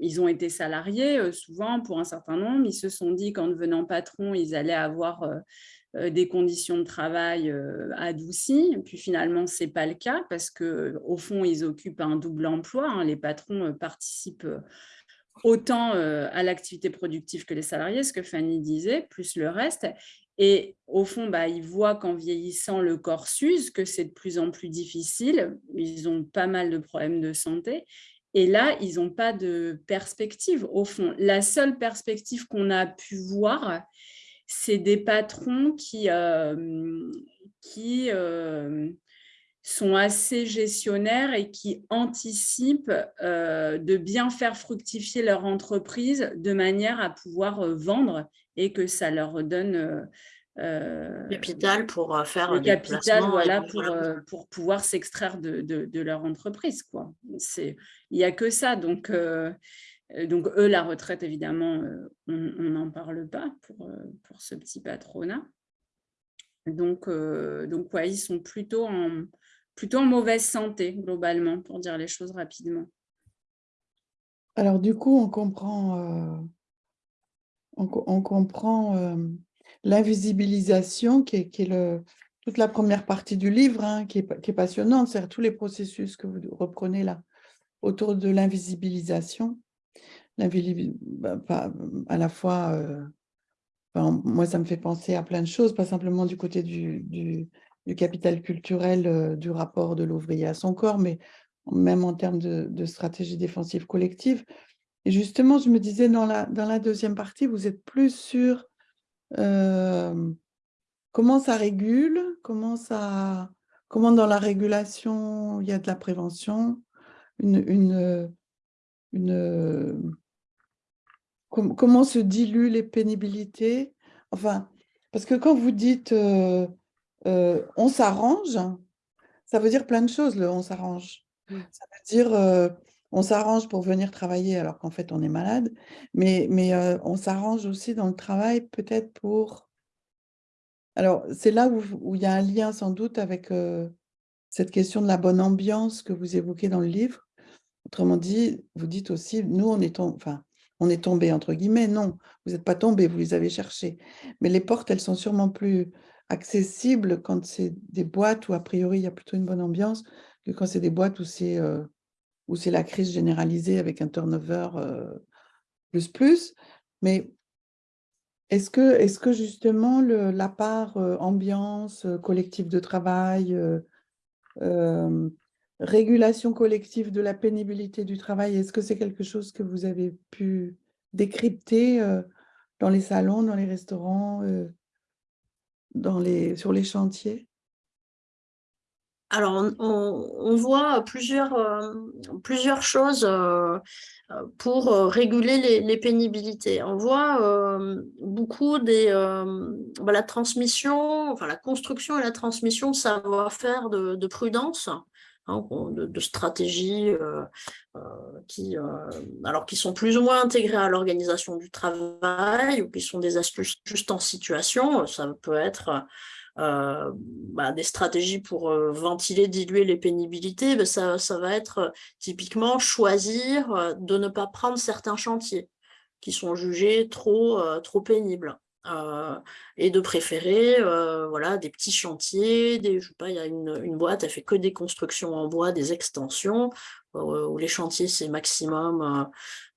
ils ont été salariés euh, souvent pour un certain nombre, ils se sont dit qu'en devenant patron, ils allaient avoir euh, des conditions de travail adoucies. Puis finalement, ce n'est pas le cas parce qu'au fond, ils occupent un double emploi. Hein. Les patrons participent autant à l'activité productive que les salariés, ce que Fanny disait, plus le reste. Et au fond, bah, ils voient qu'en vieillissant, le corps s'use, que c'est de plus en plus difficile. Ils ont pas mal de problèmes de santé. Et là, ils n'ont pas de perspective. Au fond, la seule perspective qu'on a pu voir, c'est des patrons qui, euh, euh, sont assez gestionnaires et qui anticipent de bien faire fructifier leur entreprise de manière à pouvoir vendre et que ça leur donne euh, capital pour euh, faire le capital voilà pour, euh, pour pouvoir s'extraire de, de, leur entreprise quoi. C'est il y a que ça donc donc eux la retraite évidemment on n'en parle pas pour, pour ce petit patronat. Donc donc ouais, ils sont plutôt en plutôt en mauvaise santé globalement pour dire les choses rapidement. Alors du coup on comprend on, comprend l'invisibilisation, qui est, toute la première partie du livre, hein, qui, est, passionnante, c'est-à-dire tous les processus que vous reprenez là, autour de l'invisibilisation. Bah, à la fois, euh, moi, ça me fait penser à plein de choses, pas simplement du côté du, du, capital culturel euh, du rapport de l'ouvrier à son corps, mais même en termes de, de, stratégie défensive collective. Et justement, je me disais, dans la, dans la deuxième partie, vous êtes plus sur comment ça régule comment, ça, comment dans la régulation, il y a de la prévention une, une, une Comment se diluent les pénibilités? Enfin, parce que quand vous dites on s'arrange, ça veut dire plein de choses, le on s'arrange. Mmh. Ça veut dire on s'arrange pour venir travailler alors qu'en fait on est malade, mais, mais on s'arrange aussi dans le travail peut-être pour... Alors c'est là où, il y a un lien sans doute avec cette question de la bonne ambiance que vous évoquez dans le livre. Autrement dit, vous dites aussi, nous on est, tombé, enfin, on est tombé entre guillemets, non, vous n'êtes pas tombé, vous les avez cherchés. Mais les portes, elles sont sûrement plus accessibles quand c'est des boîtes où a priori il y a plutôt une bonne ambiance que quand c'est des boîtes où c'est où c'est la crise généralisée avec un turnover plus plus. Mais est-ce que, justement la part ambiance, collectif de travail, régulation collective de la pénibilité du travail, est-ce que c'est quelque chose que vous avez pu décrypter dans les salons, dans les restaurants, sur les chantiers? Alors, on, voit plusieurs, euh, plusieurs choses euh, pour euh, réguler les, pénibilités. On voit beaucoup des, bah, la transmission, enfin la construction et la transmission de savoir-faire de, prudence, hein, de, stratégies qui, alors, qui sont plus ou moins intégrées à l'organisation du travail ou qui sont des astuces juste en situation. Ça peut être euh, bah, des stratégies pour euh, ventiler, diluer les pénibilités, bah, ça, va être euh, typiquement choisir de ne pas prendre certains chantiers qui sont jugés trop, pénibles. et de préférer voilà, des petits chantiers, des, je pas, il y a une, une, boîte, elle fait que des constructions en bois, des extensions, où les chantiers c'est maximum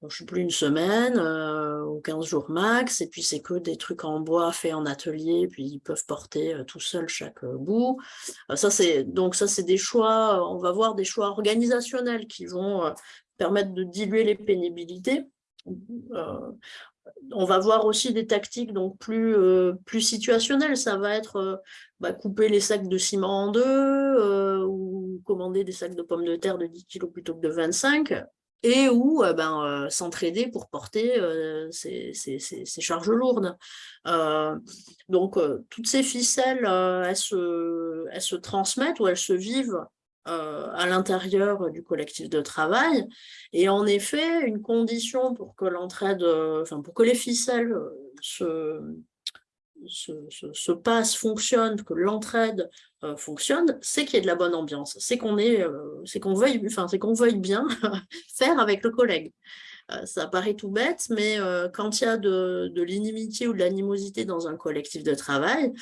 je sais plus, une semaine euh, ou 15 jours max, et puis c'est que des trucs en bois faits en atelier, puis ils peuvent porter euh, tout seuls chaque euh, bout. ça donc ça c'est des choix, on va voir des choix organisationnels qui vont permettre de diluer les pénibilités. on va voir aussi des tactiques donc plus, plus situationnelles. Ça va être bah, couper les sacs de ciment en deux ou commander des sacs de pommes de terre de 10 kg plutôt que de 25 et ou euh, ben, euh, s'entraider pour porter euh, ces, charges lourdes. donc, toutes ces ficelles, elles se, elles, se, transmettent ou elles se vivent à l'intérieur du collectif de travail. Et en effet, une condition pour que l'entraide, enfin pour que les ficelles se, se, passe, fonctionne, que l'entraide euh, fonctionne, c'est qu'il y ait de la bonne ambiance, c'est qu'on euh, qu'on veuille, enfin, qu'on veuille bien faire avec le collègue. Euh, ça paraît tout bête, mais quand il y a de, de l'inimitié ou de l'animosité dans un collectif de travail,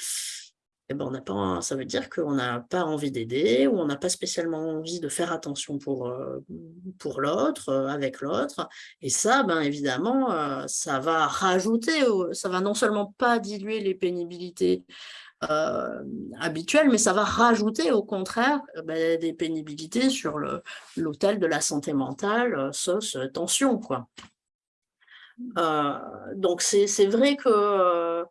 eh ben, on n'a pas, ça veut dire qu'on n'a pas envie d'aider ou on n'a pas spécialement envie de faire attention pour, euh, pour l'autre, euh, avec l'autre. Et ça, ben, évidemment, euh, ça va rajouter, ça va non seulement pas diluer les pénibilités habituelles, mais ça va rajouter au contraire ben, des pénibilités sur l'autel de la santé mentale, sauce tension. Quoi. donc c'est vrai que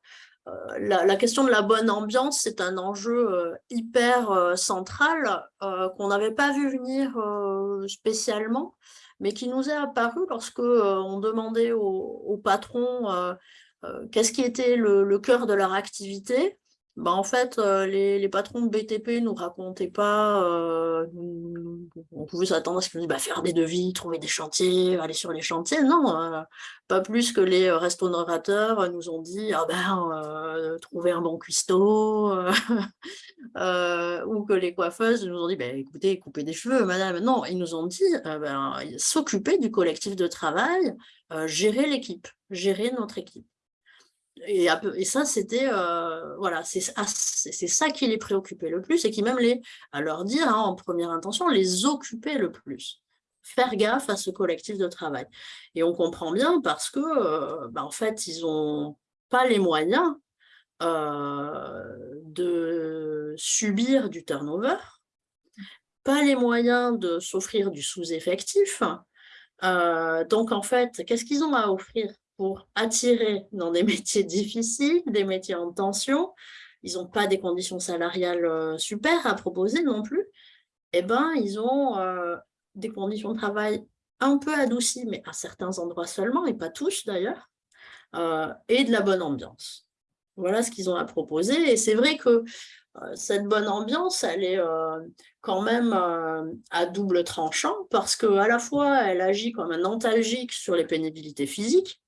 la, question de la bonne ambiance, c'est un enjeu hyper central qu'on n'avait pas vu venir spécialement, mais qui nous est apparu lorsque on demandait aux, patrons qu'est-ce qui était le, cœur de leur activité. Bah, en fait, euh, les, patrons de BTP nous racontaient pas, euh, on pouvait s'attendre à ce qu'ils nous disent bah, faire des devis, trouver des chantiers, aller sur les chantiers. Non, euh, pas plus que les restaurateurs nous ont dit ah ben, trouver un bon cuistot, ou que les coiffeuses nous ont dit bah, écoutez, couper des cheveux, madame. Non, ils nous ont dit ben, s'occuper du collectif de travail, gérer l'équipe, gérer notre équipe. Et, ça, c'était euh, voilà, c'est ça qui les préoccupait le plus et qui même les, à leur dire hein, en première intention, les occupait le plus. Faire gaffe à ce collectif de travail. Et on comprend bien parce que, euh, bah, en fait, ils n'ont pas les moyens euh, de subir du turnover, pas les moyens de s'offrir du sous-effectif. donc, en fait, qu'est-ce qu'ils ont à offrir? Pour attirer dans des métiers difficiles, des métiers en tension, ils n'ont pas des conditions salariales euh, super à proposer non plus, eh ben, ils ont euh, des conditions de travail un peu adoucies, mais à certains endroits seulement, et pas tous d'ailleurs, euh, et de la bonne ambiance. Voilà ce qu'ils ont à proposer, et c'est vrai que cette bonne ambiance, elle est quand même à double tranchant, parce qu'à la fois, elle agit comme un antalgique sur les pénibilités physiques,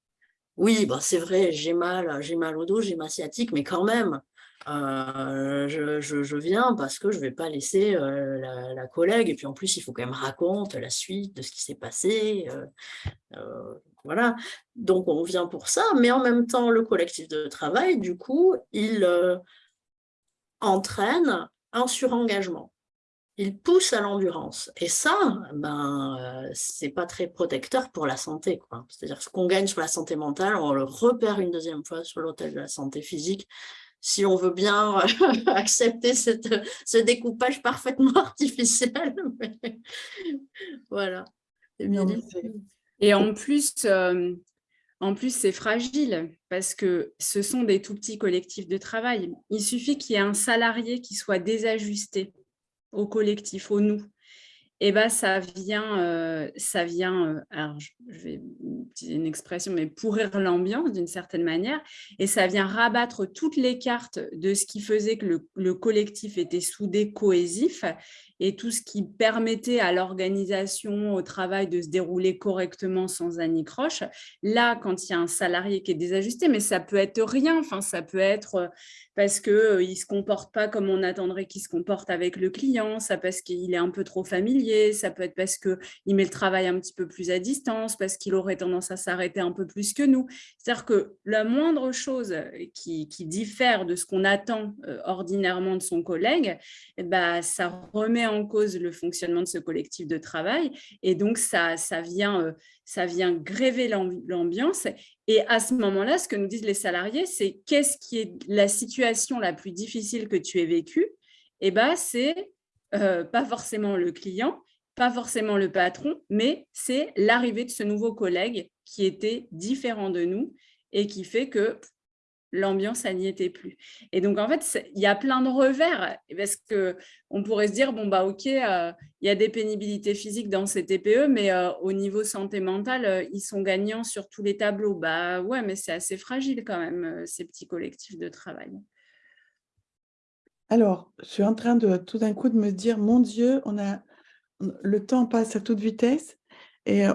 oui, bah, c'est vrai, j'ai mal, j'ai mal au dos, j'ai ma sciatique, mais quand même, euh, je, viens parce que je ne vais pas laisser euh, la, collègue, et puis en plus, il faut quand même raconter la suite de ce qui s'est passé. Euh, voilà, donc on vient pour ça, mais en même temps, le collectif de travail, du coup, il entraîne un surengagement il pousse à l'endurance. Et ça, ben, euh, c'est pas très protecteur pour la santé. C'est-à-dire ce qu'on gagne sur la santé mentale, on le repère une deuxième fois sur l'hôtel de la santé physique. Si on veut bien accepter cette, ce découpage parfaitement artificiel. voilà. Et en plus, euh, en plus, c'est fragile parce que ce sont des tout petits collectifs de travail. Il suffit qu'il y ait un salarié qui soit désajusté au collectif, au nous, et eh ben ça vient, euh, ça vient euh, alors je, vais utiliser une expression, mais pourrir l'ambiance d'une certaine manière, et ça vient rabattre toutes les cartes de ce qui faisait que le, le collectif était soudé, cohésif, et tout ce qui permettait à l'organisation, au travail de se dérouler correctement sans anicroche. Là, quand il y a un salarié qui est désajusté, mais ça peut être rien, enfin, ça peut être euh, parce qu'il euh, ne se comporte pas comme on attendrait qu'il se comporte avec le client, ça parce qu'il est un peu trop familier, ça peut être parce qu'il met le travail un petit peu plus à distance, parce qu'il aurait tendance à s'arrêter un peu plus que nous. C'est-à-dire que la moindre chose qui, diffère de ce qu'on attend euh, ordinairement de son collègue, eh ben, ça remet en cause le fonctionnement de ce collectif de travail et donc ça, ça, vient, euh, ça vient gréver l'ambiance. Et à ce moment-là, ce que nous disent les salariés, c'est qu'est-ce qui est la situation la plus difficile que tu aies vécue? Eh ben, c'est euh, pas forcément le client, pas forcément le patron, mais c'est l'arrivée de ce nouveau collègue qui était différent de nous et qui fait que l'ambiance, elle n'y était plus. Et donc, en fait, il y a plein de revers, parce qu'on pourrait se dire, bon, bah ok, euh, il y a des pénibilités physiques dans ces TPE, mais euh, au niveau santé mentale, euh, ils sont gagnants sur tous les tableaux. Bah ouais, mais c'est assez fragile quand même, ces petits collectifs de travail. Alors, je suis en train de tout d'un coup de me dire, mon Dieu, on a, le temps passe à toute vitesse. Et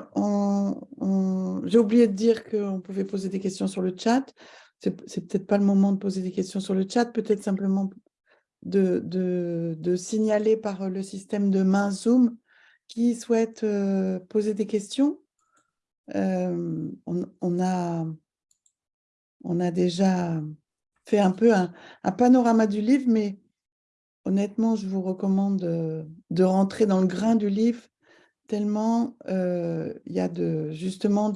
j'ai oublié de dire qu'on pouvait poser des questions sur le chat c'est peut-être pas le moment de poser des questions sur le chat, peut-être simplement de, signaler par le système de main Zoom qui souhaite euh, poser des questions. Euh, on, a, déjà fait un peu un, panorama du livre, mais honnêtement, je vous recommande de, rentrer dans le grain du livre, tellement euh, il y a justement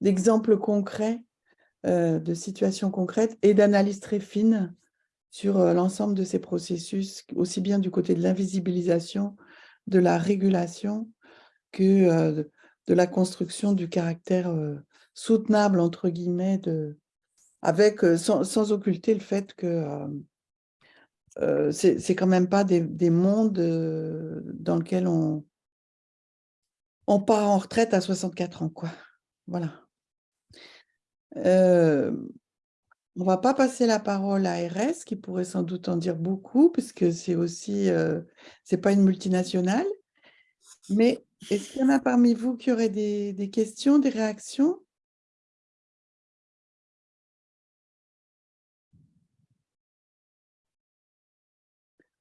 d'exemples concrets de situations concrètes et d'analyses très fines sur euh, l'ensemble de ces processus, aussi bien du côté de l'invisibilisation, de la régulation, que euh, de la construction du caractère soutenable, entre guillemets, avec, sans, sans, occulter le fait que euh, c'est quand même pas des, des mondes dans lesquels on, on part en retraite à 64 ans, quoi. Voilà. Euh, on va pas passer la parole à RS, qui pourrait sans doute en dire beaucoup, puisque c'est aussi, euh, pas une multinationale. Mais est-ce qu'il y en a parmi vous qui auraient des, questions, des réactions?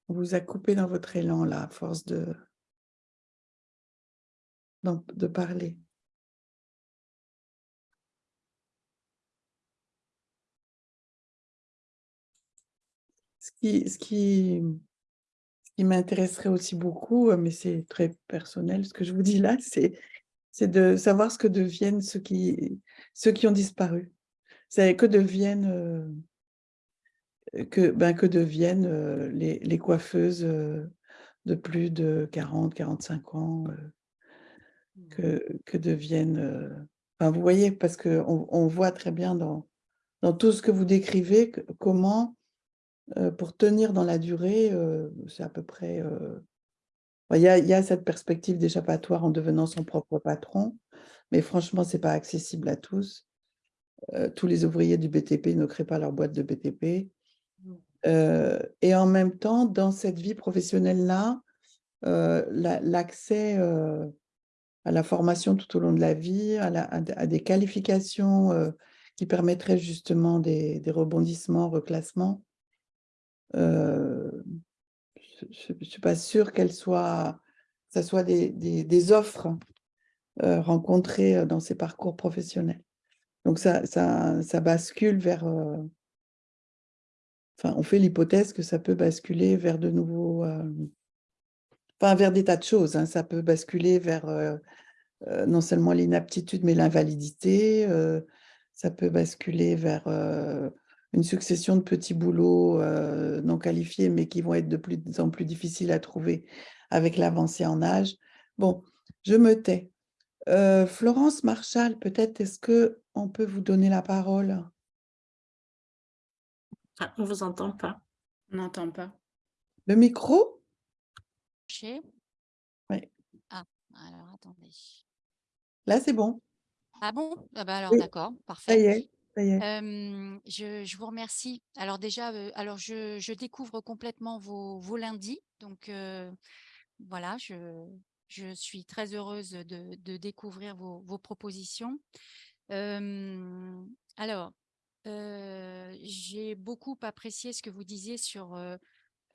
On vous a coupé dans votre élan, là, à force de parler. Qui, ce qui, ce qui m'intéresserait aussi beaucoup, mais c'est très personnel ce que je vous dis là, c'est de savoir ce que deviennent ceux qui, ceux qui ont disparu. C'est que deviennent euh, que, ben, que deviennent euh, les, les, coiffeuses euh, de plus de 40, 45 ans, euh, mmh. que, que deviennent... Enfin, vous voyez, parce qu'on on voit très bien dans, dans tout ce que vous décrivez comment, pour tenir dans la durée, c'est à peu près... Il y, a, il y, a, cette perspective d'échappatoire en devenant son propre patron, mais franchement, ce n'est pas accessible à tous. tous les ouvriers du BTP ne créent pas leur boîte de BTP. Euh, et en même temps, dans cette vie professionnelle-là, euh, l'accès euh, à la formation tout au long de la vie, à, à, des qualifications qui permettraient justement des, des rebondissements, reclassements, je ne suis pas sûre qu'elles soient, que ce soit des, offres rencontrées dans ces parcours professionnels. Donc ça, ça, ça bascule vers Enfin, on fait l'hypothèse que ça peut basculer vers de nouveaux... Euh, enfin, vers des tas de choses. Hein. Ça peut basculer vers euh, euh, non seulement l'inaptitude, mais l'invalidité. ça peut basculer vers une succession de petits boulots non qualifiés, mais qui vont être de plus en plus difficiles à trouver avec l'avancée en âge. Bon, je me tais. Florence Marchal, peut-être est-ce qu'on peut vous donner la parole? Ah, on ne vous entend pas. On n'entend pas. Le micro? Oui. Ah, alors attendez. Là, c'est bon. Ah bon? Ah bah Alors, d'accord, parfait. Ça y est. Je, vous remercie. Alors déjà, alors je, découvre complètement vos, lundis. Donc voilà, je, suis très heureuse de, découvrir vos propositions. alors, j'ai beaucoup apprécié ce que vous disiez sur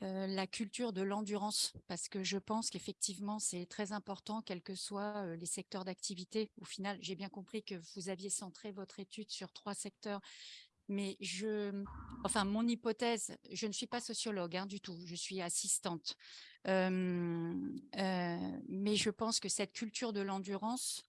la culture de l'endurance, parce que je pense qu'effectivement, c'est très important, quels que soient les secteurs d'activité. Au final, j'ai bien compris que vous aviez centré votre étude sur trois secteurs, mais je, enfin, mon hypothèse, je ne suis pas sociologue hein, du tout, je suis assistante, mais je pense que cette culture de l'endurance,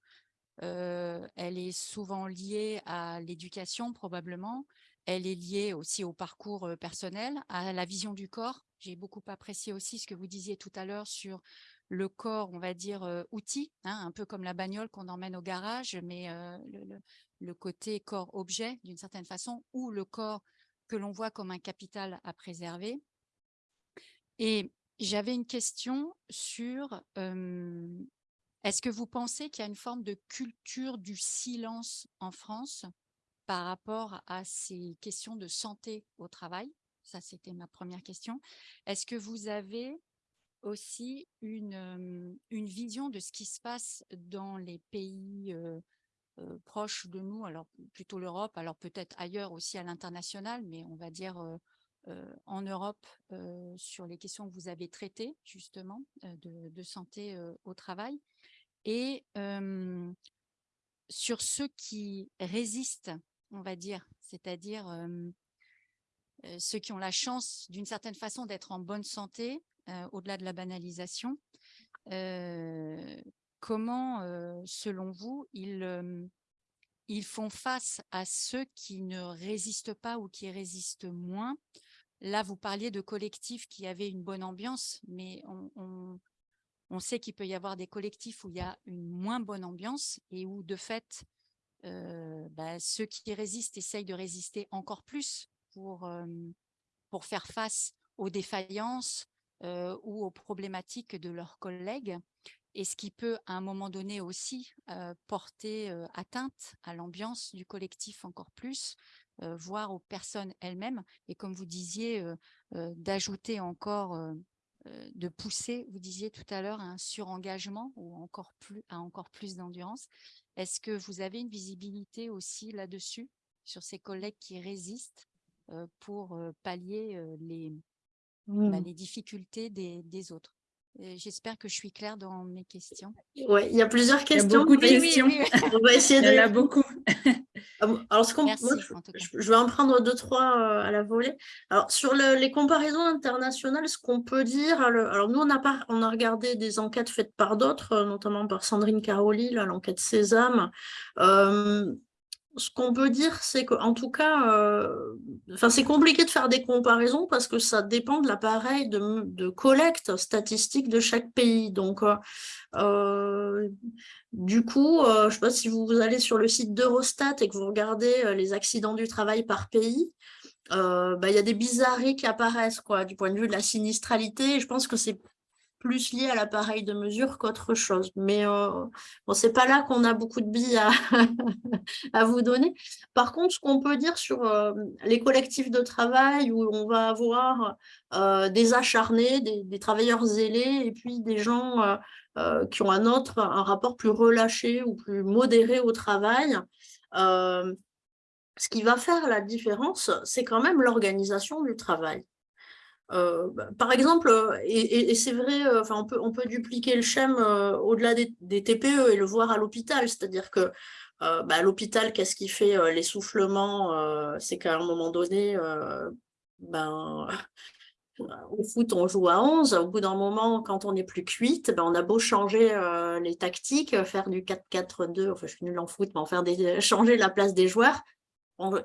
elle est souvent liée à l'éducation probablement. Elle est liée aussi au parcours personnel, à la vision du corps. J'ai beaucoup apprécié aussi ce que vous disiez tout à l'heure sur le corps, on va dire, outil, hein, un peu comme la bagnole qu'on emmène au garage, mais le, le, côté corps-objet d'une certaine façon, ou le corps que l'on voit comme un capital à préserver. Et j'avais une question sur est-ce que vous pensez qu'il y a une forme de culture du silence en France par rapport à ces questions de santé au travail? Ça, c'était ma première question. Est-ce que vous avez aussi une, vision de ce qui se passe dans les pays proches de nous, alors plutôt l'Europe, alors peut-être ailleurs aussi à l'international, mais on va dire en Europe sur les questions que vous avez traitées justement de santé au travail et sur ceux qui résistent, on va dire, c'est-à-dire ceux qui ont la chance d'une certaine façon d'être en bonne santé, au-delà de la banalisation, comment, selon vous, ils, font face à ceux qui ne résistent pas ou qui résistent moins? Là, vous parliez de collectifs qui avaient une bonne ambiance, mais on, on sait qu'il peut y avoir des collectifs où il y a une moins bonne ambiance et où, de fait, bah, ceux qui résistent essayent de résister encore plus pour, faire face aux défaillances ou aux problématiques de leurs collègues et ce qui peut à un moment donné aussi porter atteinte à l'ambiance du collectif encore plus, voire aux personnes elles-mêmes. Et comme vous disiez, d'ajouter encore, de pousser, vous disiez tout à l'heure, un surengagement ou encore plus, à encore plus d'endurance. Est-ce que vous avez une visibilité aussi là-dessus, sur ces collègues qui résistent? Pour pallier les, bah, Mmh. les difficultés des, des autres J'espère que je suis claire dans mes questions. Oui, il y a plusieurs Il y a questions. beaucoup de questions. On va essayer Il y en a de... beaucoup. Ah Alors, ce qu'on- Merci, moi, je- en tout cas. je, je vais en prendre deux, trois euh, à la volée. Alors, sur le- les comparaisons internationales, ce qu'on peut dire, alors, nous, on a, pas, on a regardé des enquêtes faites par d'autres, euh, notamment par Sandrine Caroli, l'enquête Sésame. Euh, ce qu'on peut dire, c'est qu'en tout cas, euh, c'est compliqué de faire des comparaisons parce que ça dépend de l'appareil de, collecte statistique de chaque pays. Donc, euh, euh, du coup, je ne sais pas si vous allez sur le site d'Eurostat et que vous regardez les accidents du travail par pays, bah, il y a des bizarreries qui apparaissent quoi, du point de vue de la sinistralité. Je pense que c'est plus lié à l'appareil de mesure qu'autre chose. Mais euh, bon, c'est pas là qu'on a beaucoup de billes à, vous donner. Par contre, ce qu'on peut dire sur euh, les collectifs de travail où on va avoir euh, des acharnés, des, des travailleurs zélés et puis des gens qui ont un autre, un rapport plus relâché ou plus modéré au travail. ce qui va faire la différence, c'est quand même l'organisation du travail. Euh, bah, par exemple, euh, et, c'est vrai, euh, enfin, on, peut, on peut dupliquer le euh, au-delà des, TPE et le voir à l'hôpital, c'est-à-dire que bah, l'hôpital, qu'est-ce qui fait l'essoufflement C'est qu'à un moment donné, ben, au foot, on joue à 11. Au bout d'un moment, quand on n'est plus cuite, ben, on a beau changer les tactiques, faire du 4-4-2, enfin, je suis nulle en foot, mais faire des, changer la place des joueurs,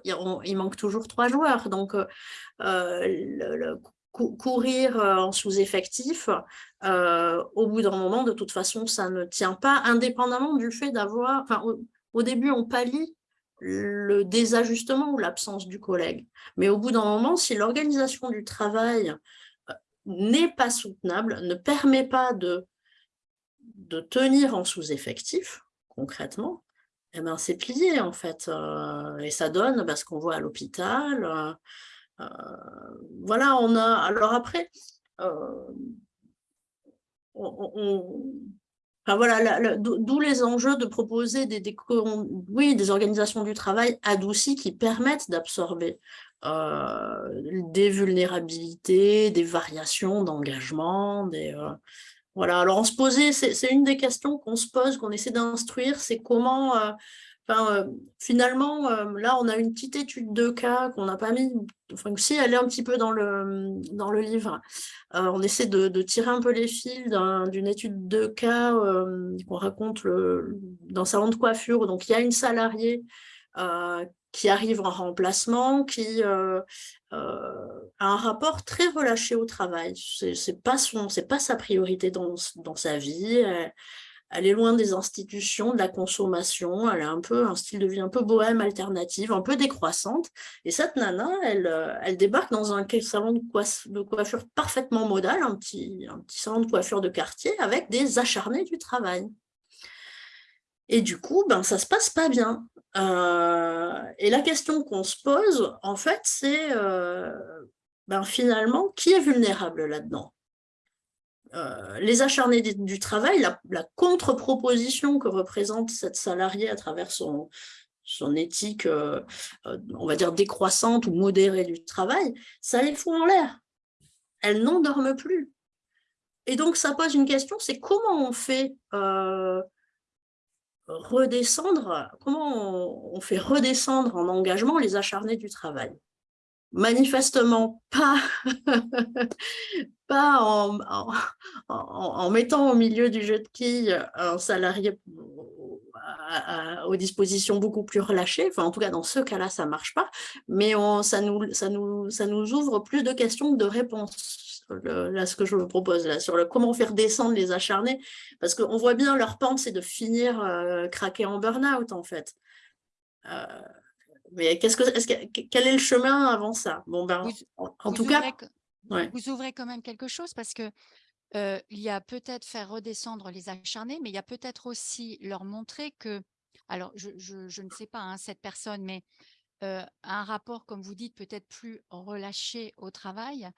il manque toujours trois joueurs. Donc, le- le- cou- courir euh, en sous-effectif, euh, au bout d'un moment, de toute façon, ça ne tient pas, indépendamment du fait d'avoir... Enfin, au, début, on pallie le désajustement ou l'absence du collègue. Mais au bout d'un moment, si l'organisation du travail euh, n'est pas soutenable, ne permet pas de, de tenir en sous-effectif, concrètement, eh ben, c'est plié en fait. et ça donne bah, ce qu'on voit à l'hôpital. Voilà, on a. Alors après, euh, enfin, voilà, d'où les enjeux de proposer des, oui, des organisations du travail adoucies qui permettent d'absorber euh, des vulnérabilités, des variations d'engagement, euh, voilà, alors on se posait, c'est une des questions qu'on se pose, qu'on essaie d'instruire, c'est comment, euh, enfin, euh, finalement, euh, là, on a une petite étude de cas qu'on n'a pas mis, enfin, si elle est un petit peu dans le, dans le livre. Euh, on essaie de, tirer un peu les fils d'un- d'une étude de cas qu'on raconte le, dans salon de coiffure. Donc, il y a une salariée qui arrive en remplacement, qui a un rapport très relâché au travail. C'est c'est pas pas sa priorité dans, dans sa vie. Elle est loin des institutions, de la consommation. Elle a un peu un style de vie un peu bohème, alternative, un peu décroissante. Et cette nana, elle, euh, débarque dans un salon de, coiff- de coiffure parfaitement modal, un petit, salon de coiffure de quartier avec des acharnés du travail. Et du coup, ben, ça se passe pas bien. Euh, et la question qu'on se pose, en fait, c'est euh, ben, finalement, qui est vulnérable là-dedans? Euh, Les acharnés du, travail, la, contre-proposition que représente cette salariée à travers son, son éthique, euh, euh, on va dire, décroissante ou modérée du travail, ça les fout en l'air. Elles n'endorment plus. Et donc, ça pose une question, c'est comment on fait redescendre, comment on fait redescendre en engagement les acharnés du travail? Manifestement pas, pas en, mettant au milieu du jeu de quilles un salarié aux dispositions beaucoup plus relâchées. Enfin, en tout cas, dans ce cas-là, ça marche pas. Mais ça, nous, ouvre plus de questions que de réponses. Là, ce que je vous propose là, sur le comment faire descendre les acharnés, parce qu'on voit bien leur pente, c'est de finir euh, craquer en burn-out, en fait. Mais qu'est-ce que, est -ce quel est le chemin avant ça? Bon ben, en, tout cas, vous ouvrez quand même quelque chose parce que il y a peut-être faire redescendre les acharnés, mais il y a peut-être aussi leur montrer que, alors je, ne sais pas, hein, cette personne, mais un rapport, comme vous dites, peut-être plus relâché au travail,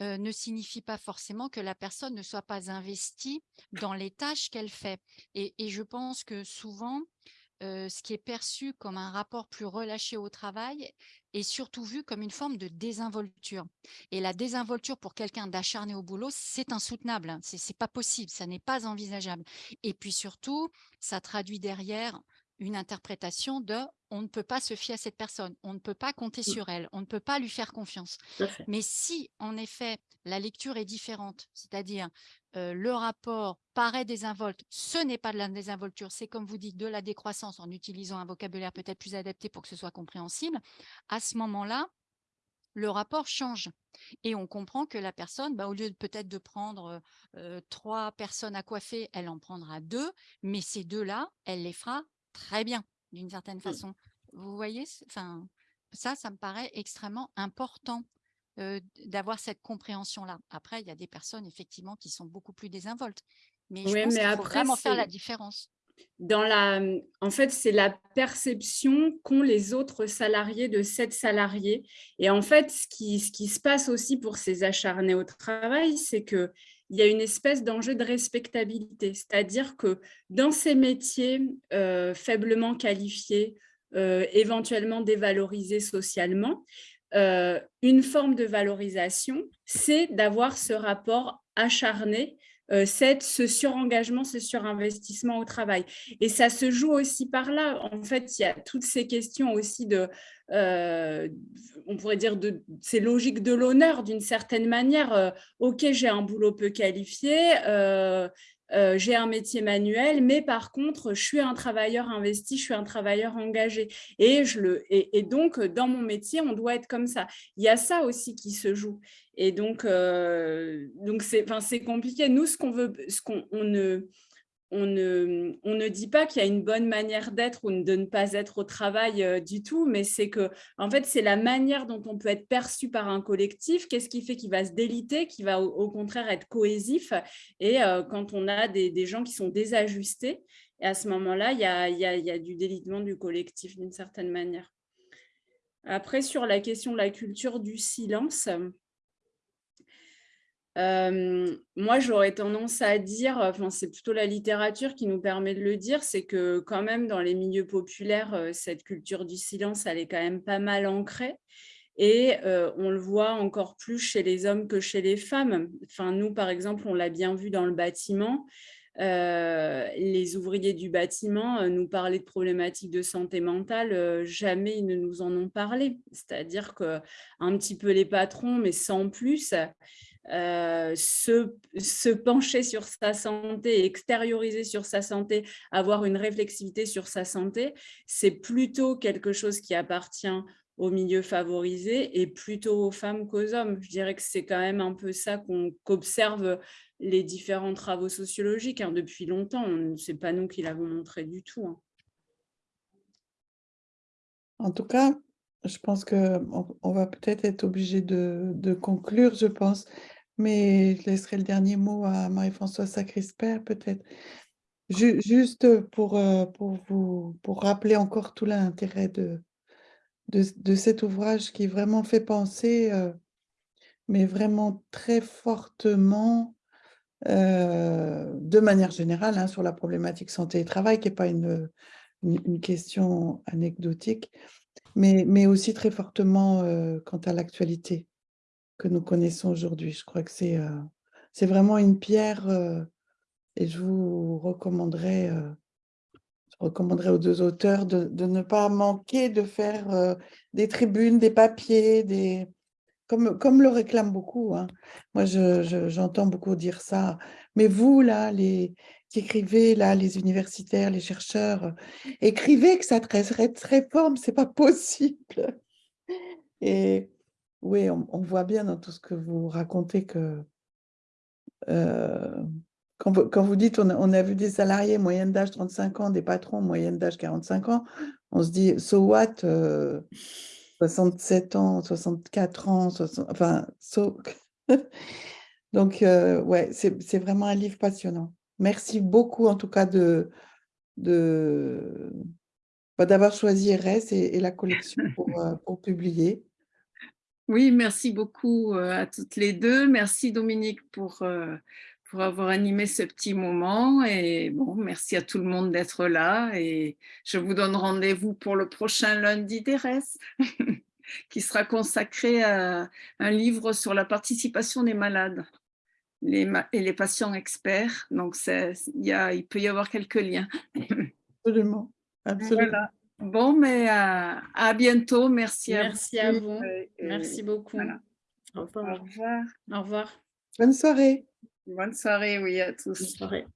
ne signifie pas forcément que la personne ne soit pas investie dans les tâches qu'elle fait. Et, et, je pense que souvent, ce qui est perçu comme un rapport plus relâché au travail est surtout vu comme une forme de désinvolture. Et la désinvolture pour quelqu'un d'acharné au boulot, c'est insoutenable, hein. Ce c'est pas possible, ça n'est pas envisageable. Et puis surtout, ça traduit derrière une interprétation de on ne peut pas se fier à cette personne, on ne peut pas compter mmh. sur elle, on ne peut pas lui faire confiance. Mais si, en effet, la lecture est différente, c'est-à-dire le rapport paraît désinvolte, ce n'est pas de la désinvolture, c'est comme vous dites, de la décroissance en utilisant un vocabulaire peut-être plus adapté pour que ce soit compréhensible, à ce moment-là, le rapport change. Et on comprend que la personne, bah, au lieu peut-être de prendre trois personnes à coiffer, elle en prendra deux, mais ces deux-là, elle les fera très bien, d'une certaine mmh. façon. Vous voyez, enfin, ça, ça me paraît extrêmement important d'avoir cette compréhension-là. Après, il y a des personnes, effectivement, qui sont beaucoup plus désinvoltes. Mais je pense qu'il faut vraiment faire la différence. Dans la, mmh, en fait, c'est la perception qu'ont les autres salariés de cette salariée. Et en fait, ce qui, ce qui se passe aussi pour ces acharnés au travail, c'est que il y a une espèce d'enjeu de respectabilité, c'est-à-dire que dans ces métiers euh, faiblement qualifiés, euh, éventuellement dévalorisés socialement, euh, une forme de valorisation, c'est d'avoir ce rapport acharné euh, ce surengagement, ce surinvestissement au travail. Et ça se joue aussi par là. En fait, il y a toutes ces questions aussi de, euh, on pourrait dire, de ces logiques de l'honneur d'une certaine manière. Euh, ok, j'ai un boulot peu qualifié, euh, j'ai un métier manuel, mais par contre, je suis un travailleur investi, je suis un travailleur engagé. Et, je le, et, donc, dans mon métier, on doit être comme ça. Il y a ça aussi qui se joue. Et donc, donc c'est compliqué. Nous, ce qu'on veut, ce qu'on ne on ne, dit pas qu'il y a une bonne manière d'être ou de ne pas être au travail euh, du tout, mais c'est que en fait, c'est la manière dont on peut être perçu par un collectif, qu'est-ce qui fait qu'il va se déliter, qui va au, contraire être cohésif, et euh, quand on a des, gens qui sont désajustés, à ce moment-là, il y a du délitement du collectif d'une certaine manière. Après, sur la question de la culture du silence, moi, j'aurais tendance à dire, enfin, c'est plutôt la littérature qui nous permet de le dire, c'est que quand même dans les milieux populaires, cette culture du silence, elle est quand même pas mal ancrée. Et on le voit encore plus chez les hommes que chez les femmes. Enfin, nous, par exemple, on l'a bien vu dans le bâtiment. les ouvriers du bâtiment nous parlaient de problématiques de santé mentale, jamais ils ne nous en ont parlé. C'est-à-dire que un petit peu les patrons, mais sans plus, euh, se, pencher sur sa santé, extérioriser sur sa santé, avoir une réflexivité sur sa santé, c'est plutôt quelque chose qui appartient au milieu favorisé et plutôt aux femmes qu'aux hommes. Je dirais que c'est quand même un peu ça qu'observent les différents travaux sociologiques hein, depuis longtemps. Ce n'est pas nous qui l'avons montré du tout. Hein. En tout cas, je pense qu'on on va peut-être être obligé de, conclure, je pense. Mais je laisserai le dernier mot à Marie-Françoise Sacrisper, peut-être. juste pour, euh, pour, vous, pour rappeler encore tout l'intérêt de, de, cet ouvrage qui vraiment fait penser, euh, mais vraiment très fortement, euh, de manière générale, hein, sur la problématique santé et travail, qui n'est pas une, une, question anecdotique, mais, mais aussi très fortement quant à l'actualité que nous connaissons aujourd'hui. Je crois que c'est euh, vraiment une pierre euh, et je vous recommanderais, euh, je aux deux auteurs de, de ne pas manquer de faire des tribunes, des papiers, des, comme, comme le réclament beaucoup. Hein. Moi, j'entends je, beaucoup dire ça. Mais vous, là, les, qui écrivez, là, les universitaires, les chercheurs, écrivez que ça très réforme, c'est pas possible. Et oui, on, voit bien dans tout ce que vous racontez que euh, quand, vous, dites on a, vu des salariés moyenne d'âge 35 ans, des patrons moyenne d'âge 45 ans, on se dit, so what, euh, 67 ans, 64 ans, 60 enfin, so... Donc, euh, ouais, c'est vraiment un livre passionnant. Merci beaucoup, en tout cas, de, bah, d'avoir choisi RS et, la collection euh, pour publier. Oui, merci beaucoup euh, à toutes les deux. Merci Dominique pour, euh, pour avoir animé ce petit moment. Et bon, merci à tout le monde d'être là. Et je vous donne rendez-vous pour le prochain lundi d'ERES, qui sera consacré à un livre sur la participation des malades les, et les patients experts. Donc, y a, il peut y avoir quelques liens. Absolument. Absolument. Voilà. Bon, mais à, à bientôt. Merci, Merci à vous. À vous. Et, Merci beaucoup. Voilà. Au revoir. Au revoir. Au revoir. Bonne soirée. Bonne soirée, oui, à tous. Bonne soirée.